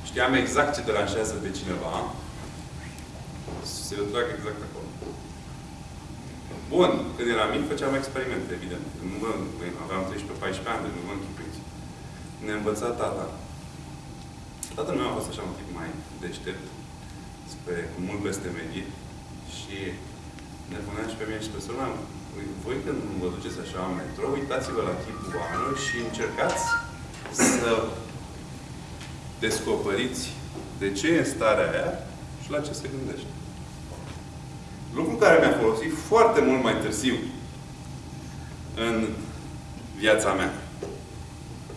știam exact ce deranjează pe cineva. Se trag exact acolo. Bun, când eram mic, făceam experimente, evident. Nu mă, aveam 13-14 ani, deci nu mă închipuiți. Ne-a învățat tata. Tatăl meu a fost așa un tip mai deștept, spre, cu mult peste medie, și ne punea și pe mine și pe sora voi când vă duceți așa în metro, uitați-vă la chipul oamenilor și încercați să descoperiți de ce e în starea aia și la ce se gândește. Lucru care mi-a folosit foarte mult mai târziu în viața mea.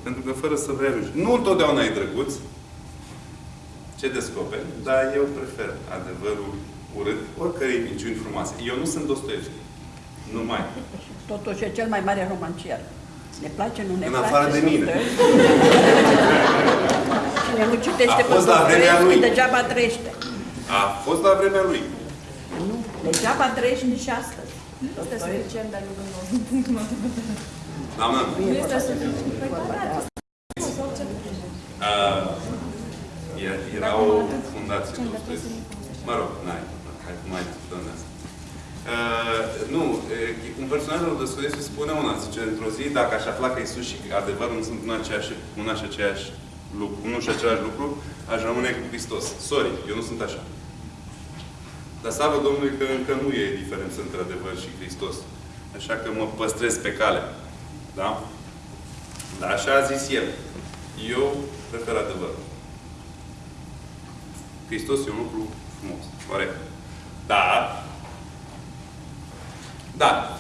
Pentru că fără să vrei ajungi. Nu întotdeauna e drăguț ce descoperi, dar eu prefer adevărul urât oricărei minciuni frumoase. Eu nu sunt Dostoevski. Nu mai. Totuși e cel mai mare romancier. Ne place, nu ne În place. afară de mine. Cine nu citește A pe fost la vremea Dostoevski, lui. degeaba trăiește. A fost la vremea lui. Nu, degeaba trăiești nici astăzi. Este suficient de lungul nostru, din punctul meu de vedere. Doamnă, Nu este suficient. uh, e- era o fundație Dostoevski. Mă rog, n-ai. Hai că mai discutăm de asta. Uh, nu, uh, un personaj al Dostoevski spune una, zice, într-o zi, dacă aș afla că Isus și adevărul nu sunt un, aceeași, un și aceeași lucru, unul și același lucru, aș rămâne cu Hristos. Sorry, eu nu sunt așa. Dar slavă Domnului că încă nu e diferență între adevăr și Hristos. Așa că mă păstrez pe cale. Da? Dar așa a zis el. Eu prefer adevărul. Hristos e un lucru frumos. Corect. Dar, dar,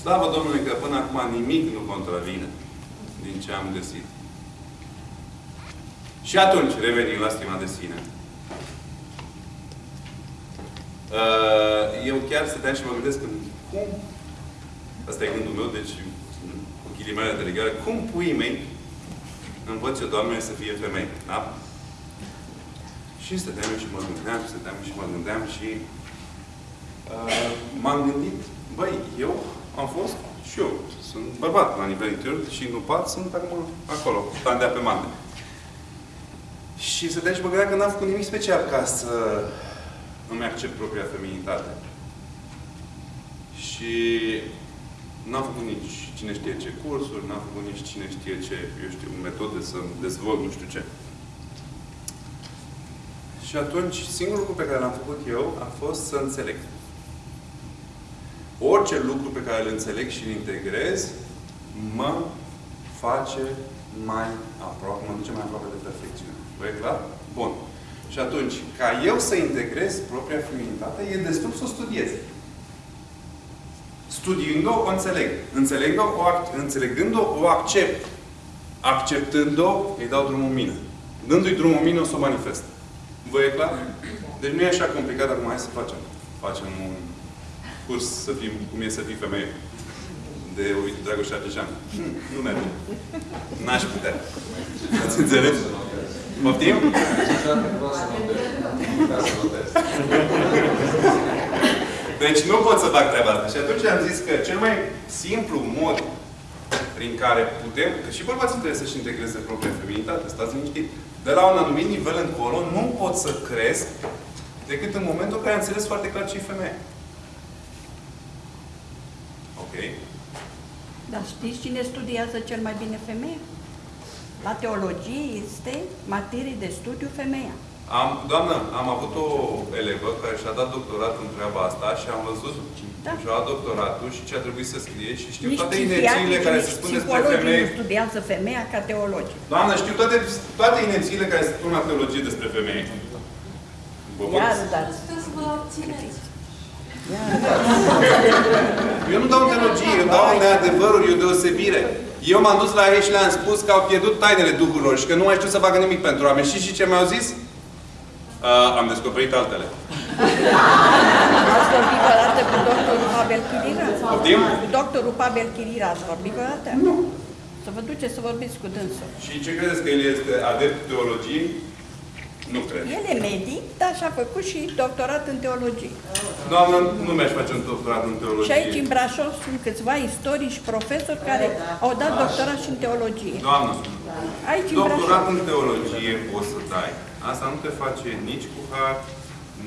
slavă Domnului că până acum nimic nu contravine din ce am găsit. Și atunci revenim la stima de sine. Uh, Eu chiar stăteam și mă gândesc în cum, asta e gândul meu, deci cu ghilimele de legare, cum puii mei învăț eu, Doamne, să fie femei, da? Și stăteam și mă gândeam, stăteam și mă gândeam și uh, m-am gândit, băi, eu am fost și eu, sunt bărbat la nivel interior și nu pat, sunt acum acolo, tandea pe mante. Și stăteam și mă gândeam că n-am făcut nimic special ca să îmi accept propria feminitate. Și n-am făcut nici cine știe ce cursuri, n-am făcut nici cine știe ce, eu știu, metode să dezvolt nu știu ce. Și atunci, singurul lucru pe care l-am făcut eu a fost să înțeleg. Orice lucru pe care îl înțeleg și îl integrez, mă face mai aproape, mă duce mai aproape de perfecțiune. Vă e clar? Bun. Și atunci, ca eu să integrez propria feminitate, e destul să o studiez. Studiind-o, o înțeleg. Înțelegând-o, o, ac- înțelegând-o, o accept. Acceptând-o, îi dau drumul în mine. Dându-i drumul în mine, o să o manifest. Vă e clar? Deci nu e așa complicat, acum hai să facem. Facem un curs să fim, cum e să fii femeie. De Ovidiu Dragoș Ardeșan. Hm, Nu merge. N-aș putea. Ați înțeles? Poftim? Niciodată nu vreau să notez. Nu vreau să notez. Deci nu pot să fac treaba asta. Și atunci am zis că cel mai simplu mod prin care putem, că și bărbații trebuie să-și integreze propria feminitate, stați liniștit. De la un anumit nivel încolo, nu pot să cresc decât în momentul în care am înțeles foarte clar ce e femeie. Ok? Dar știți cine studiază cel mai bine femeia? La teologie este materie de studiu femeia. Am, doamnă, am avut o elevă care și-a dat doctorat în treaba asta și am văzut Da. și-a luat doctoratul și ce a trebuit să scrie și știu Nici toate inerțiile psihiatrii, care nici se spun despre psihologii femei. nu studiază femeia ca teologii. Doamnă, știu toate, toate inerțiile care se spun la teologie despre femei. Vă pot- Iar, dar... Puteți să vă abțineți. Eu nu dau în teologie, eu dau în neadevăruri, eu deosebire. Eu m-am dus la ei și le-am spus că au pierdut tainele duhurilor și că nu mai știu să facă nimic pentru oameni. Și și ce mi-au zis? Uh, am descoperit altele. Ați vorbit vreodată cu doctorul Pavel Chirira? Poftim? Cu doctorul Pavel Chirira ați vorbit vreodată? Nu. Să vă duceți să vorbiți cu dânsul. Și ce credeți că el este adept teologiei? Nu cred. El e medic, dar și-a făcut și doctorat în teologie. Doamnă, nu mi-aș face un doctorat în teologie. Și aici în Brașov sunt câțiva istorici și profesori care au dat doctorat și în teologie. Doamnă, Aici în doctorat Brașov. în teologie poți să dai. Asta nu te face nici cu har,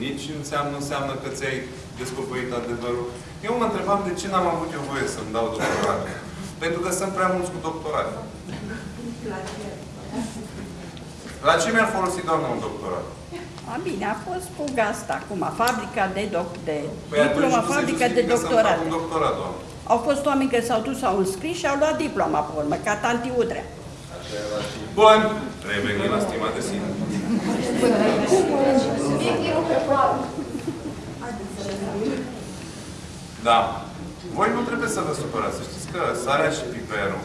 nici înseamnă, înseamnă că ți-ai descoperit adevărul. Eu mă întrebam de ce n-am avut eu voie să-mi dau doctorat. Pentru că sunt prea mulți cu doctorat. La ce mi-ar folosi, doamnă, un doctorat? A, bine, a fost cu gasta acum, fabrica de, doc, de Păi atunci diploma, nu se fabrica de justifică să-mi doctorat. fac un doctorat, doamnă. Au fost oameni care s-au dus, au înscris și au luat diploma pe urmă, ca tanti Udrea. Așa era și Bun. Revenim la stima de sine. Subiectul e pe Da. Voi nu trebuie să vă supărați. Să știți că sarea și piperul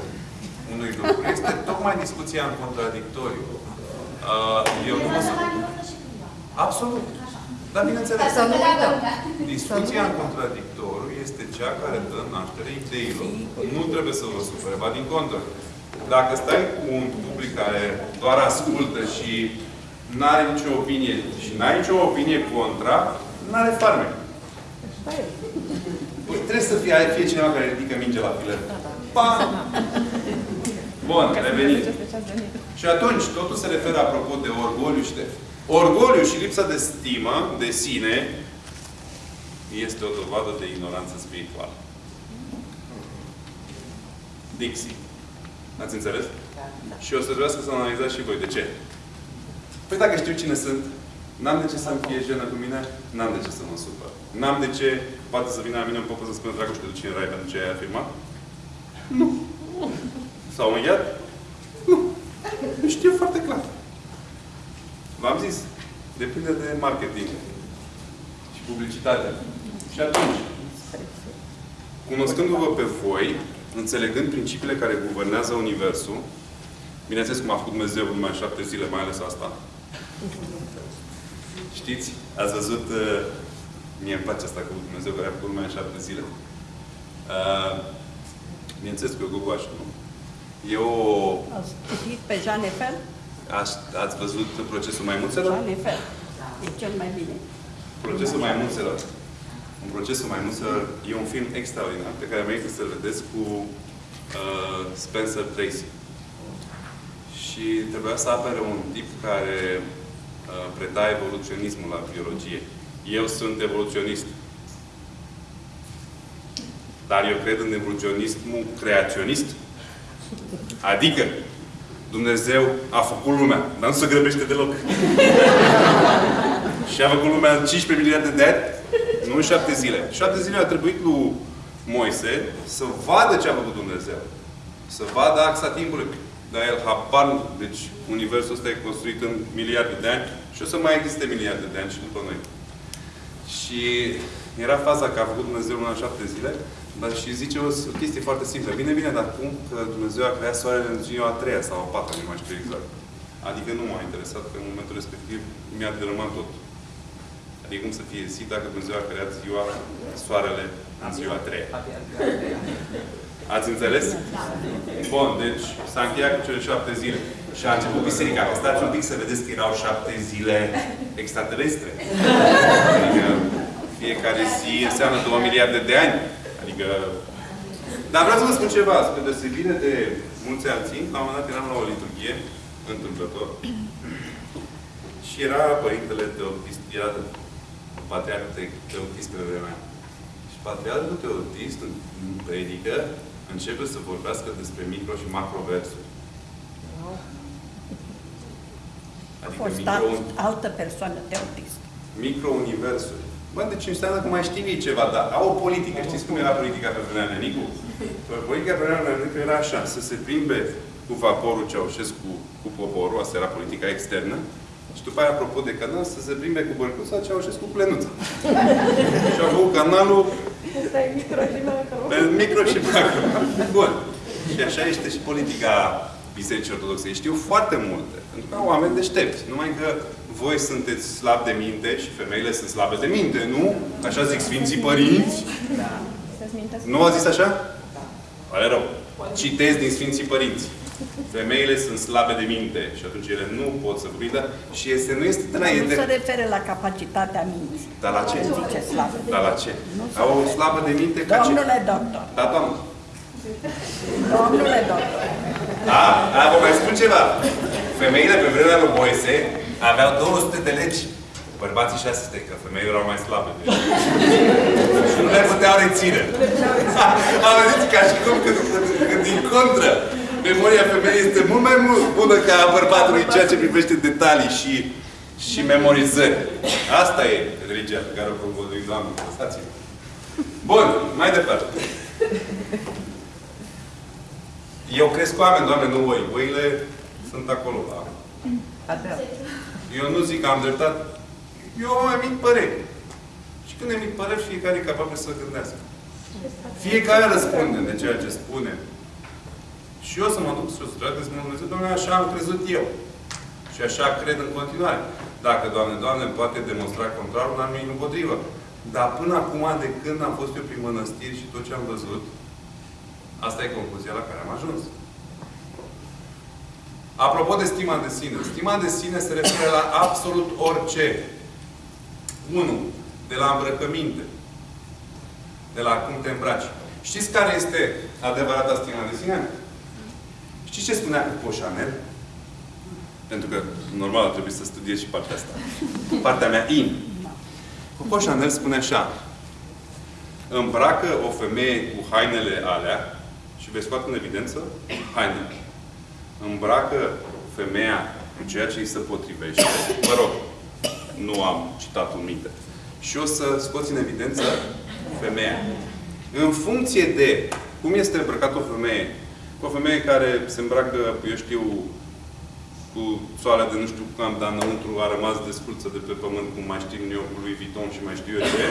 unui lucru este tocmai discuția în contradictoriu. Uh, eu nu mă supăr. Absolut. Dar bineînțeles, Să nu uităm. discuția în contradictoriu este cea care dă naștere ideilor. Nu trebuie să vă supere, ba din contră. Dacă stai cu un public care doar ascultă și nu are nicio opinie și n-ai nicio opinie contra, nu are farme. Păi trebuie să fie, fie cineva care ridică minge la filet. Pam! Bun, revenim. Și atunci, totul se referă apropo de orgoliu și de... Orgoliu și lipsa de stimă de sine este o dovadă de ignoranță spirituală. Dixie. Ați înțeles? Și o să trebuiască să analizați și voi. De ce? Păi dacă știu cine sunt, n-am de ce să-mi fie jenă cu mine, n-am de ce să mă supăr. N-am de ce, poate să vină la mine în popă să spună Dragoș, te duci în rai pentru ce ai afirmat? Nu. S-au încheiat? Nu. Știu foarte clar. V-am zis, depinde de marketing și publicitate. Și atunci, cunoscându-vă pe voi, înțelegând principiile care guvernează Universul, bineînțeles cum a făcut Dumnezeu numai în șapte zile, mai ales asta. Știți? Ați văzut, uh, mie îmi place asta cu Dumnezeu care a făcut numai în șapte zile. Uh, bineînțeles că eu gogoaș, nu? E o... Ați citit pe Jean Eiffel? Ați, ați văzut procesul maimuțelor? Jean Eiffel. E cel mai bine. Procesul maimuțelor. Un procesul maimuțelor e un film extraordinar pe care merită să-l vedeți cu uh, Spencer Tracy. Și trebuia să apere un tip care uh, preda evoluționismul la biologie. Eu sunt evoluționist. Dar eu cred în evoluționismul creaționist. Adică Dumnezeu a făcut lumea, dar nu se grăbește deloc. Și a făcut lumea în 15 miliarde de ani, nu în 7 zile. 7 zile a trebuit lui Moise să vadă ce a făcut Dumnezeu. Să vadă axa timpului. Dar el habar nu. Deci universul ăsta e construit în miliarde de ani și o să mai existe miliarde de ani și după noi. Și era faza că a făcut Dumnezeu lumea în 7 zile, dar și zice o, o chestie foarte simplă. Bine, bine, dar cum că Dumnezeu a creat soarele în ziua a treia sau a patra, nu mai știu exact. Adică nu m-a interesat că în momentul respectiv mi-a dărâmat tot. Adică cum să fie zi dacă Dumnezeu a creat ziua, soarele în ziua a treia. Ați înțeles? Bun, deci s-a încheiat cu cele șapte zile. Și a început biserica. Stați un pic să vedeți că erau șapte zile extraterestre. Adică fiecare zi înseamnă două miliarde de ani. Adică... Dar vreau să vă spun ceva, spre deosebire de mulți alții, la un moment dat eram la o liturghie, întâmplător, și era părintele Teotist, era patriarhul Teotist pe vremea. Și patriarhul Teotist, în predică, începe să vorbească despre micro și macroversuri. A Adică fost micro, alt, altă persoană teotist. micro-universuri. Bă, deci înseamnă că mai știu ei ceva, dar au o politică. Știți cum era politica pe vremea Nenicu? Politica pe vremea Nenicu era așa, să se plimbe cu vaporul Ceaușescu cu poporul, asta era politica externă, și după aia, apropo de canal, să se plimbe cu bărcuța Ceaușescu cu plenuța. și au făcut canalul Asta e micro și macro. pe micro și macro. Bun. Și așa este și politica Bisericii Ortodoxe. Ei știu foarte multe. Pentru că au oameni deștepți. Numai că voi sunteți slabi de minte și femeile sunt slabe de minte, nu? Așa zic Sfinții Părinți. Să-ți mintesc. Nu a zis așa? Pare rău. Citez din Sfinții Părinți. Femeile sunt slabe de minte și atunci ele nu pot să prindă și este, nu este de la Nu ele. se referă la capacitatea minții. Dar la ce? Zice slavă. Dar la ce? Nu se Au o referă. slabă de minte ca ce? Domnule doctor, Da, doamnă. domnule doctor, A, a, vă mai spun ceva. Femeile pe vremea lui Moise aveau 200 de legi. Bărbații 600, că femeile erau mai slabe. și nu le puteau reține. Auziți, ca și cum că, că, că din contră, memoria femeii este mult mai mult bună ca a bărbatului în ceea ce privește detalii și, și memorizări. Asta e religia pe care o promovădui Doamne. Lăsați-mă. Bun, mai departe. Eu cresc cu oameni, Doamne, nu voi. Voile sunt acolo, da. Eu nu zic că am dreptate. Eu am emit păreri. Și când emit păreri, fiecare e capabil să gândească. Fiecare răspunde de ceea ce spune. Și eu să mă duc sus, trebuie să mă Dumnezeu, Doamne, așa am crezut eu. Și așa cred în continuare. Dacă, Doamne, Doamne, îmi poate demonstra contrarul, n-am nimic împotrivă. Dar până acum, de când am fost eu prin mănăstiri și tot ce am văzut, asta e concluzia la care am ajuns. Apropo de stima de sine. Stima de sine se referă la absolut orice. 1. De la îmbrăcăminte. De la cum te îmbraci. Știți care este adevărata stima de sine? Știți ce spunea Coco Chanel? Pentru că, normal, ar trebui să studiez și partea asta. Partea mea in. Coco Chanel spune așa. Îmbracă o femeie cu hainele alea și vei scoate în evidență hainele. Îmbracă femeia cu ceea ce îi se potrivește. Mă rog, nu am citat un minte. Și o să scoți în evidență femeia. În funcție de cum este îmbrăcat o femeie, o femeie care se îmbracă, eu știu, cu soale de nu știu cam, dar înăuntru a rămas desculță de pe pământ, cum mai știm eu, cu lui Vuitton și mai știu eu ce.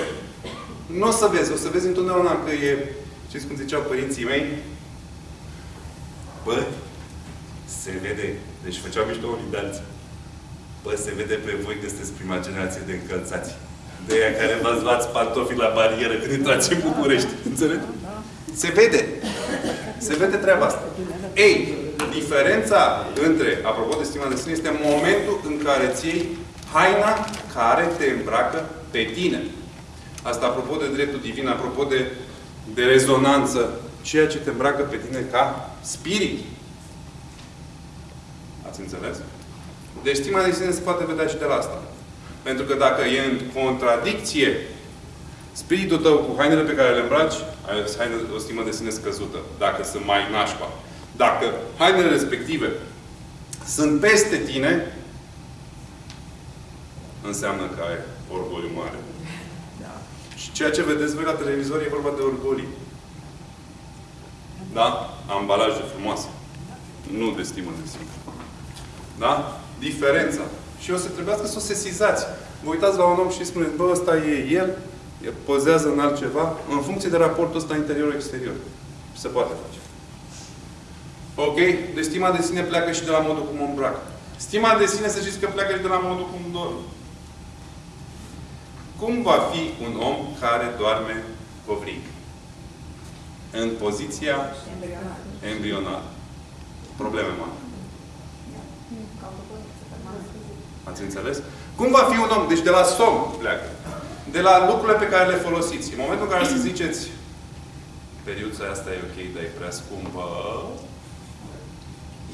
Nu o să vezi. O să vezi întotdeauna că e, știți cum ziceau părinții mei? Bă, se vede. Deci făceau mișto unii de alții. Bă, se vede pe voi că sunteți prima generație de încălțați. De aia care v-ați luat pantofii la barieră când intrați în București. Înțelegi? Se vede. Se vede treaba asta. Ei, diferența între, apropo de stima de sine, este momentul în care îți iei haina care te îmbracă pe tine. Asta apropo de dreptul divin, apropo de, de rezonanță, ceea ce te îmbracă pe tine ca spirit. Ați înțeles? Deci stima de sine se poate vedea și de la asta. Pentru că dacă e în contradicție spiritul tău cu hainele pe care le îmbraci, ai o, haină, o stimă de sine scăzută. Dacă sunt mai nașpa. Dacă hainele respective sunt peste tine, înseamnă că ai orgoliu mare. Și ceea ce vedeți voi la televizor e vorba de orgolii. Da? Ambalaje frumoase. Nu de stimă de sine. Da? Diferența. Și o să trebuiască să o sesizați. Vă uitați la un om și spuneți, bă, ăsta e el, el pozează în altceva, în funcție de raportul ăsta interior-exterior. Se poate face. Ok? Deci stima de sine pleacă și de la modul cum o îmbracă. Stima de sine, să știți că pleacă și de la modul cum dorm. Cum va fi un om care doarme covrig? În poziția embrională. Probleme mari. Ați înțeles? Cum va fi un om? Deci de la somn pleacă. De la lucrurile pe care le folosiți. În momentul în care să ziceți periuța asta e ok, dar e prea scumpă,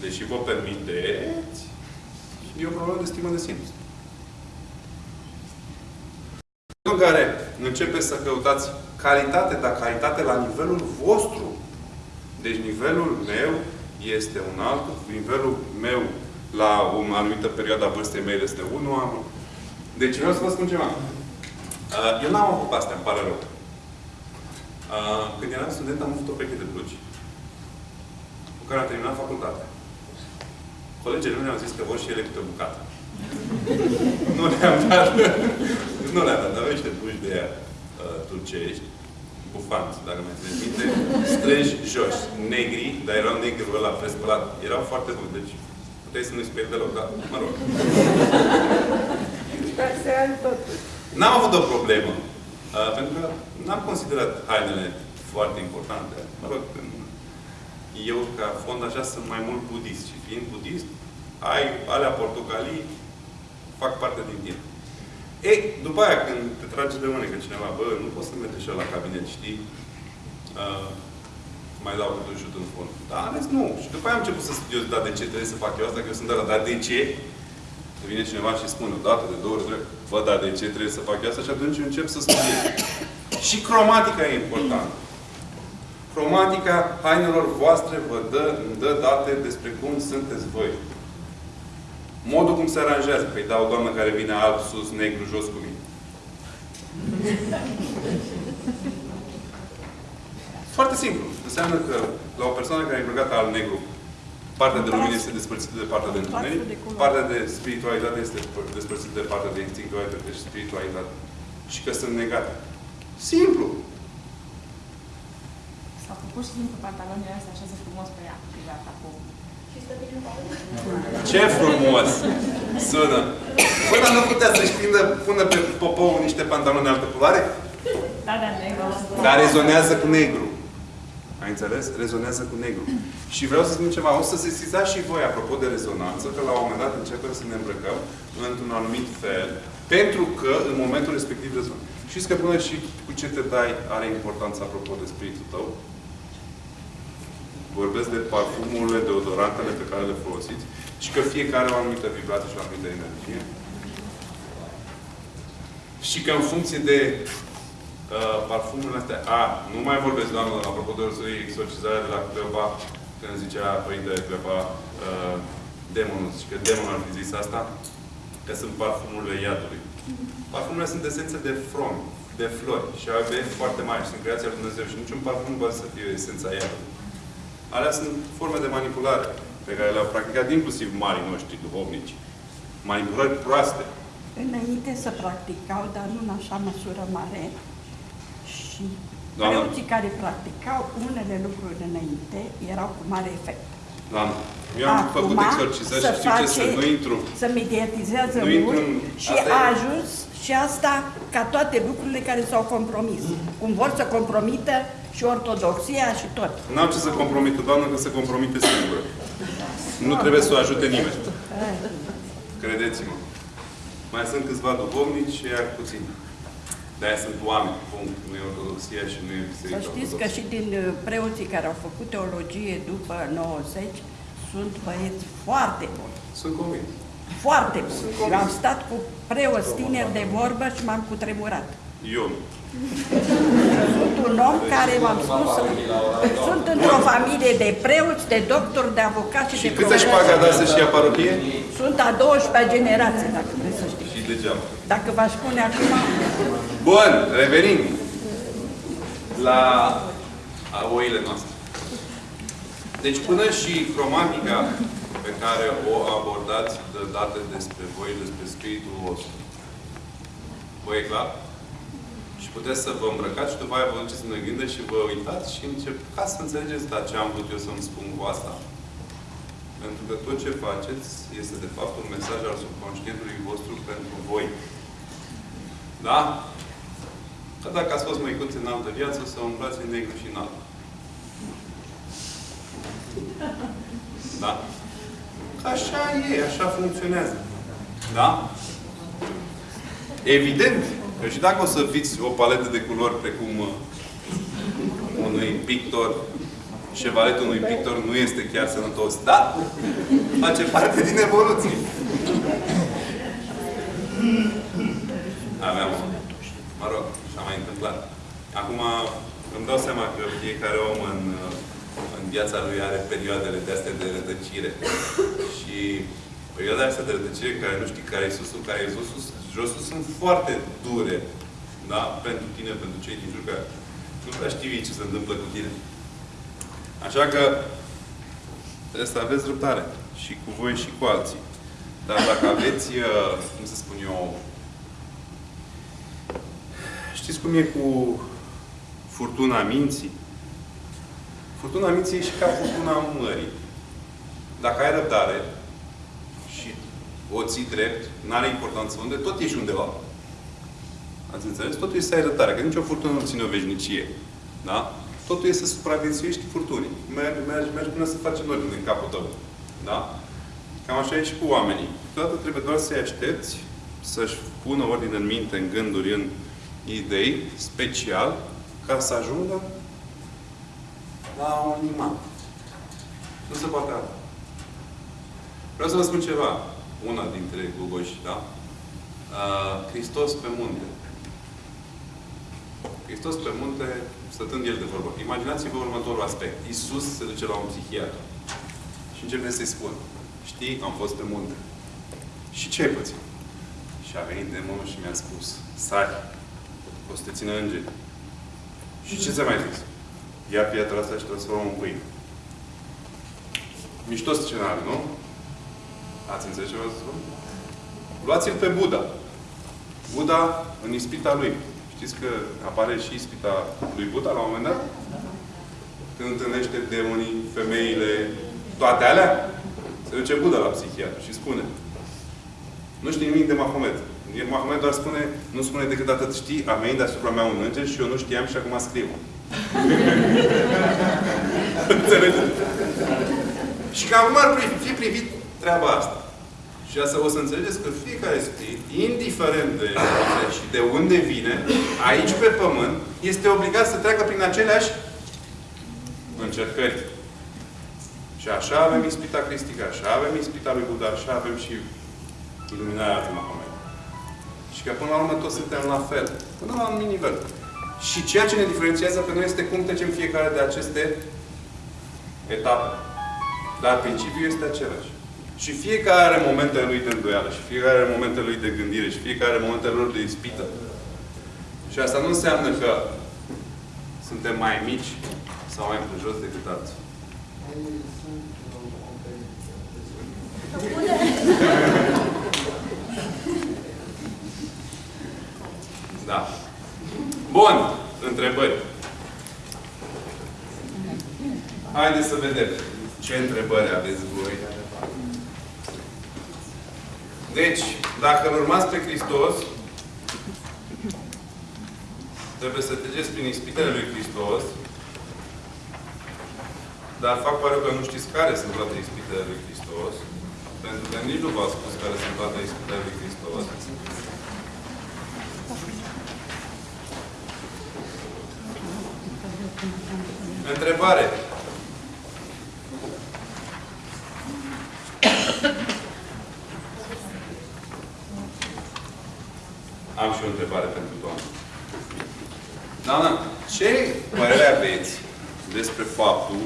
deși vă permiteți, e o problemă de stimă de sine. În momentul în care începeți să căutați calitate, dar calitate la nivelul vostru. Deci nivelul meu este un altul, nivelul meu la o anumită perioadă a vârstei mele este unul am. Deci vreau să vă spun ceva. Uh, Eu n-am avut astea, îmi pare rău. Uh, Când eram student am avut o peche de blugi cu care am terminat facultatea. Colegii mei mi-au zis că vor și ele câte o bucată. nu le-am dat. nu le-am dat, dar aveam niște blugi de aia uh, turcești, bufanți, dacă mai țineți minte, strângi jos, negri, dar erau negri ăla prespălat. Erau foarte buni, deci puteai să nu-i speri deloc, dar mă rog. N-am avut o problemă. Uh, pentru că n-am considerat hainele foarte importante. Mă rog, eu, ca fond, așa, sunt mai mult budist. Și fiind budist, ai alea portocalii, fac parte din tine. Ei, după aia, când te trage de mâne că cineva, bă, nu poți să mergi așa la cabinet, știi? Uh, mai dau câte un șut în fond. Da, ales nu. Și după aia am început să studiez, da, de ce trebuie să fac eu asta, că eu sunt de la, dar de ce? Să vine cineva și spune o dată, de două ori, trei, bă, dar de ce trebuie să fac eu asta? Și atunci încep să studiez. și cromatica e importantă. Cromatica hainelor voastre vă dă, îmi dă date despre cum sunteți voi. Modul cum se aranjează. Păi da, o doamnă care vine alb sus, negru jos cu mine. Foarte simplu. Înseamnă că la o persoană care e îmbrăcată alb-negru, partea de lumină este despărțită de partea de întuneric, partea de spiritualitate este despărțită de partea de instinctualitate și spiritualitate. Și că sunt negate. Simplu. Sau că pur și simplu pantalonile astea așează frumos pe ea, și gata, cu... Și stă bine în pauză? Ce frumos sună! Bă, dar nu putea să-și prindă, pună pe popou niște pantaloni de altă culoare? Da, da, negru. Dar rezonează cu negru. Ai înțeles? Rezonează cu negru. Și vreau să spun ceva. O să se sesizați și voi, apropo de rezonanță, că la un moment dat începem să ne îmbrăcăm într-un anumit fel, pentru că în momentul respectiv rezonăm. Știți că până și cu ce te dai are importanță apropo de spiritul tău? Vorbesc de parfumurile, deodorantele pe care le folosiți și că fiecare are o anumită vibrație și o anumită energie. Și că în funcție de uh, parfumurile astea, a, nu mai vorbesc, doamnă, apropo de exorcizarea de la Cleopa, când zicea Părintele Cleopa, uh, demonul, și că demonul ar fi zis asta, că sunt parfumurile iadului. Parfumurile sunt esențe de from, de flori și au efect foarte mari și sunt creația lui Dumnezeu și niciun parfum nu poate să fie esența iadului. Alea sunt forme de manipulare pe care le-au practicat inclusiv marii noștri duhovnici. Manipulări proaste. Înainte să practicau, dar nu în așa măsură mare, și Doamnă. preoții care practicau unele lucruri înainte erau cu mare efect. Doamne, eu am făcut exorcizări și știu ce să nu intru. să mediatizează Nu intru mult în- și asta a e. ajuns și asta ca toate lucrurile care s-au compromis. Cum vor să compromită și ortodoxia și tot. N-am ce să compromită, Doamnă, că se compromite singură. Nu trebuie să o ajute nimeni. Credeți-mă. Mai sunt câțiva duhovnici și iar puțin. De-aia sunt oameni, punct. Nu e ortodoxia și nu e Să biserica știți că ortodoxă. și din uh, preoții care au făcut teologie după 90 sunt băieți foarte buni. Sunt convins. Foarte buni. Eu am stat cu preoți tineri de vorbă și m-am cutremurat. Eu nu. Sunt un om care, v-am spus, sunt într-o familie de preoți, de doctori, de avocați și, Și de câtă profesori. șpagă a dat să-și ia parohie? Sunt a 12 generație, dacă vreți să știți. Și degeaba. Dacă v-aș spune acum, Bun, revenim la a oile noastre. Deci până și cromatica pe care o abordați de date despre voi, despre spiritul vostru. Vă e clar? Și puteți să vă îmbrăcați și după aia vă duceți în gândă și vă uitați și încercați să înțelegeți dar ce am vrut eu să-mi spun cu asta. Pentru că tot ce faceți este de fapt un mesaj al subconștientului vostru pentru voi. Da? Că dacă ați fost măicuți în altă viață, să umblați în negru și în alb. Da? Că așa e, așa funcționează. Da? Evident că și dacă o să fiți o paletă de culori precum uh, unui pictor, șevaletul unui pictor nu este chiar sănătos. Da? Face parte din evoluție. Aveam, mă rog, și-a mai întâmplat. Acum îmi dau seama că fiecare om în, în viața lui are perioadele de astea de rătăcire. Și perioada asta de rătăcire, care nu știi care e susul, care e josul, josul, sunt foarte dure. Da? Pentru tine, pentru cei din jur, că nu prea știi ce se întâmplă cu tine. Așa că trebuie să aveți răbdare. Și cu voi și cu alții. Dar dacă aveți, uh, cum să spun eu, Știți cum e cu furtuna minții? Furtuna minții e și ca furtuna mării. Dacă ai răbdare și o ții drept, nu are importanță unde, tot ești undeva. Ați înțeles? Totul este să ai răbdare, că nicio furtună nu ține o veșnicie. Da? Totul este să supraviețuiești furtunii. Mergi, mergi, mergi până să faci nori din capul tău. Da? Cam așa e și cu oamenii. Câteodată trebuie doar să-i aștepți, să-și pună ordine în minte, în gânduri, în idei, special, ca să ajungă la un imam. Nu se poate alta. Vreau să vă spun ceva. Una dintre gugoși, da? Uh, Hristos pe munte. Hristos pe munte, stătând el de vorbă. Imaginați-vă următorul aspect. Iisus se duce la un psihiatru. Și începe să-i spun. Știi, am fost pe munte. Și ce ai pățit? Și a venit demonul și mi-a spus, sari, o să te țină îngeri. Și ce ți-a mai zis? Ia piatra asta și transformă în pâine. Mișto scenariu, nu? Ați înțeles ce vreau să spun? Luați-l pe Buddha. Buddha în ispita lui. Știți că apare și ispita lui Buddha la un moment dat? când întâlnește demonii, femeile, toate alea, se duce Buddha la psihiatru și spune nu știi nimic de Mahomet. Mahomet doar spune, nu spune decât atât, știi, a venit deasupra mea un înger și eu nu știam și acum scriu. Înțelegeți? Și că acum ar pri- fi privit treaba asta. Și asta o să înțelegeți că fiecare spirit, indiferent de unde și de unde vine, aici pe pământ, este obligat să treacă prin aceleași încercări. Și așa avem ispita cristică, așa avem ispita lui Buddha, așa avem și iluminarea lui Mahomet. Și că până la urmă toți suntem la fel. Până la un anumit nivel. Și ceea ce ne diferențiază pe noi este cum trecem fiecare de aceste etape. Dar principiul este același. Și fiecare are momentele lui de îndoială, și fiecare are momentele lui de gândire, și fiecare are momentele lor de ispită. Și asta nu înseamnă că suntem mai mici sau mai jos decât alții. Da. Bun. Întrebări. Haideți să vedem ce întrebări aveți voi. Deci, dacă îl urmați pe Hristos, trebuie să treceți prin ispitele lui Hristos, dar fac pare că nu știți care sunt toate ispitele lui Hristos, pentru că nici nu v-a spus care sunt toate ispitele lui Hristos. Întrebare. Am și o întrebare pentru doamnă. Doamna, ce părere aveți despre faptul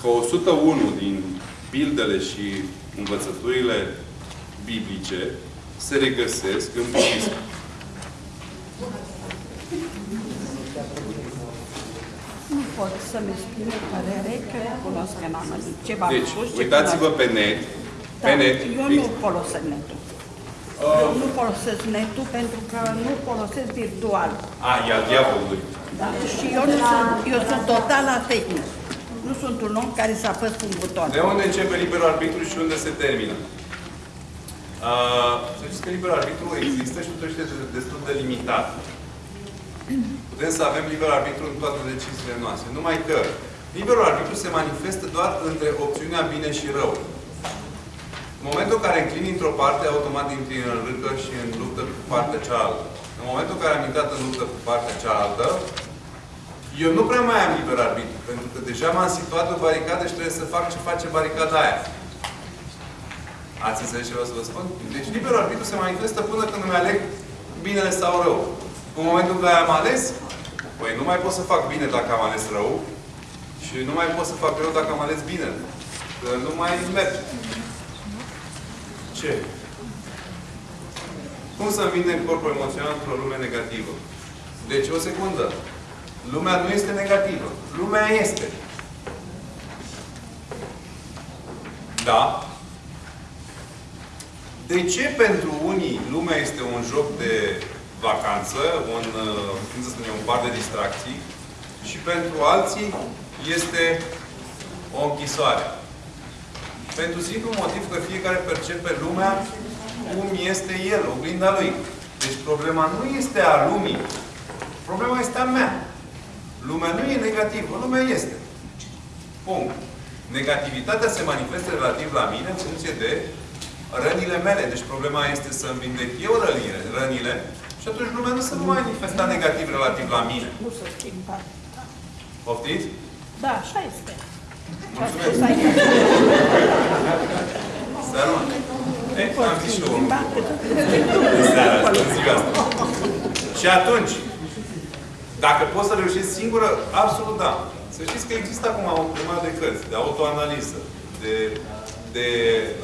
că 101 din pildele și învățăturile biblice se regăsesc în budism? Nu pot să-mi exprim o părere că cunosc în amănunt. Ce v-am Deci, spus, ce uitați-vă cunosc. pe net. Da, Pe net. eu nu folosesc netul. Uh, Nu folosesc netul pentru că nu folosesc virtual. a, e al diavolului. Da? Și eu, nu sunt, eu sunt total atehnic. Nu sunt un om care să apăs cu un buton. De unde începe liberul arbitru și unde se termină? Uh, să știți că liberul arbitru există și totuși este destul de limitat. Putem să avem liber arbitru în toate deciziile noastre. Numai că liberul arbitru se manifestă doar între opțiunea bine și rău. În momentul în care înclini într-o parte, automat intri în râcă și în luptă cu partea cealaltă. În momentul în care am intrat în luptă cu partea cealaltă, eu nu prea mai am liber arbitru, pentru că deja m-am situat pe baricadă și trebuie să fac ce face baricada aia. Ați înțeles ce vreau să vă spun? Deci liberul arbitru se manifestă până când îmi aleg binele sau rău. În momentul în care am ales, păi nu mai pot să fac bine dacă am ales rău și nu mai pot să fac rău dacă am ales bine. Că nu mai merge. Ce? Cum să vindem corpul emoțional într-o lume negativă? Deci, o secundă. Lumea nu este negativă. Lumea este. Da? De ce pentru unii lumea este un joc de vacanță, un, uh, cum să spunem, un par de distracții și pentru alții este o închisoare? Pentru simplu motiv că fiecare percepe lumea cum este el, oglinda lui. Deci problema nu este a lumii. Problema este a mea. Lumea nu e negativă, lumea este. Punct. Negativitatea se manifestă relativ la mine în funcție de rănile mele. Deci problema este să-mi vindec eu rănile, rănile și atunci lumea nu se va manifesta negativ relativ la mine. Nu se schimbă. Poftiți? Da, așa este. Ce a Mulțumesc. spus aici. Seara, mă. E, am zis și eu. Schimba În seara asta, în ziua asta. Și atunci, dacă poți să reușești singură, absolut da. Să știți că există acum o grămadă de cărți, de autoanaliză, de, de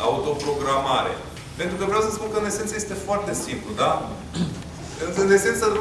autoprogramare. Pentru că vreau să spun că în esență este foarte simplu, da? În esență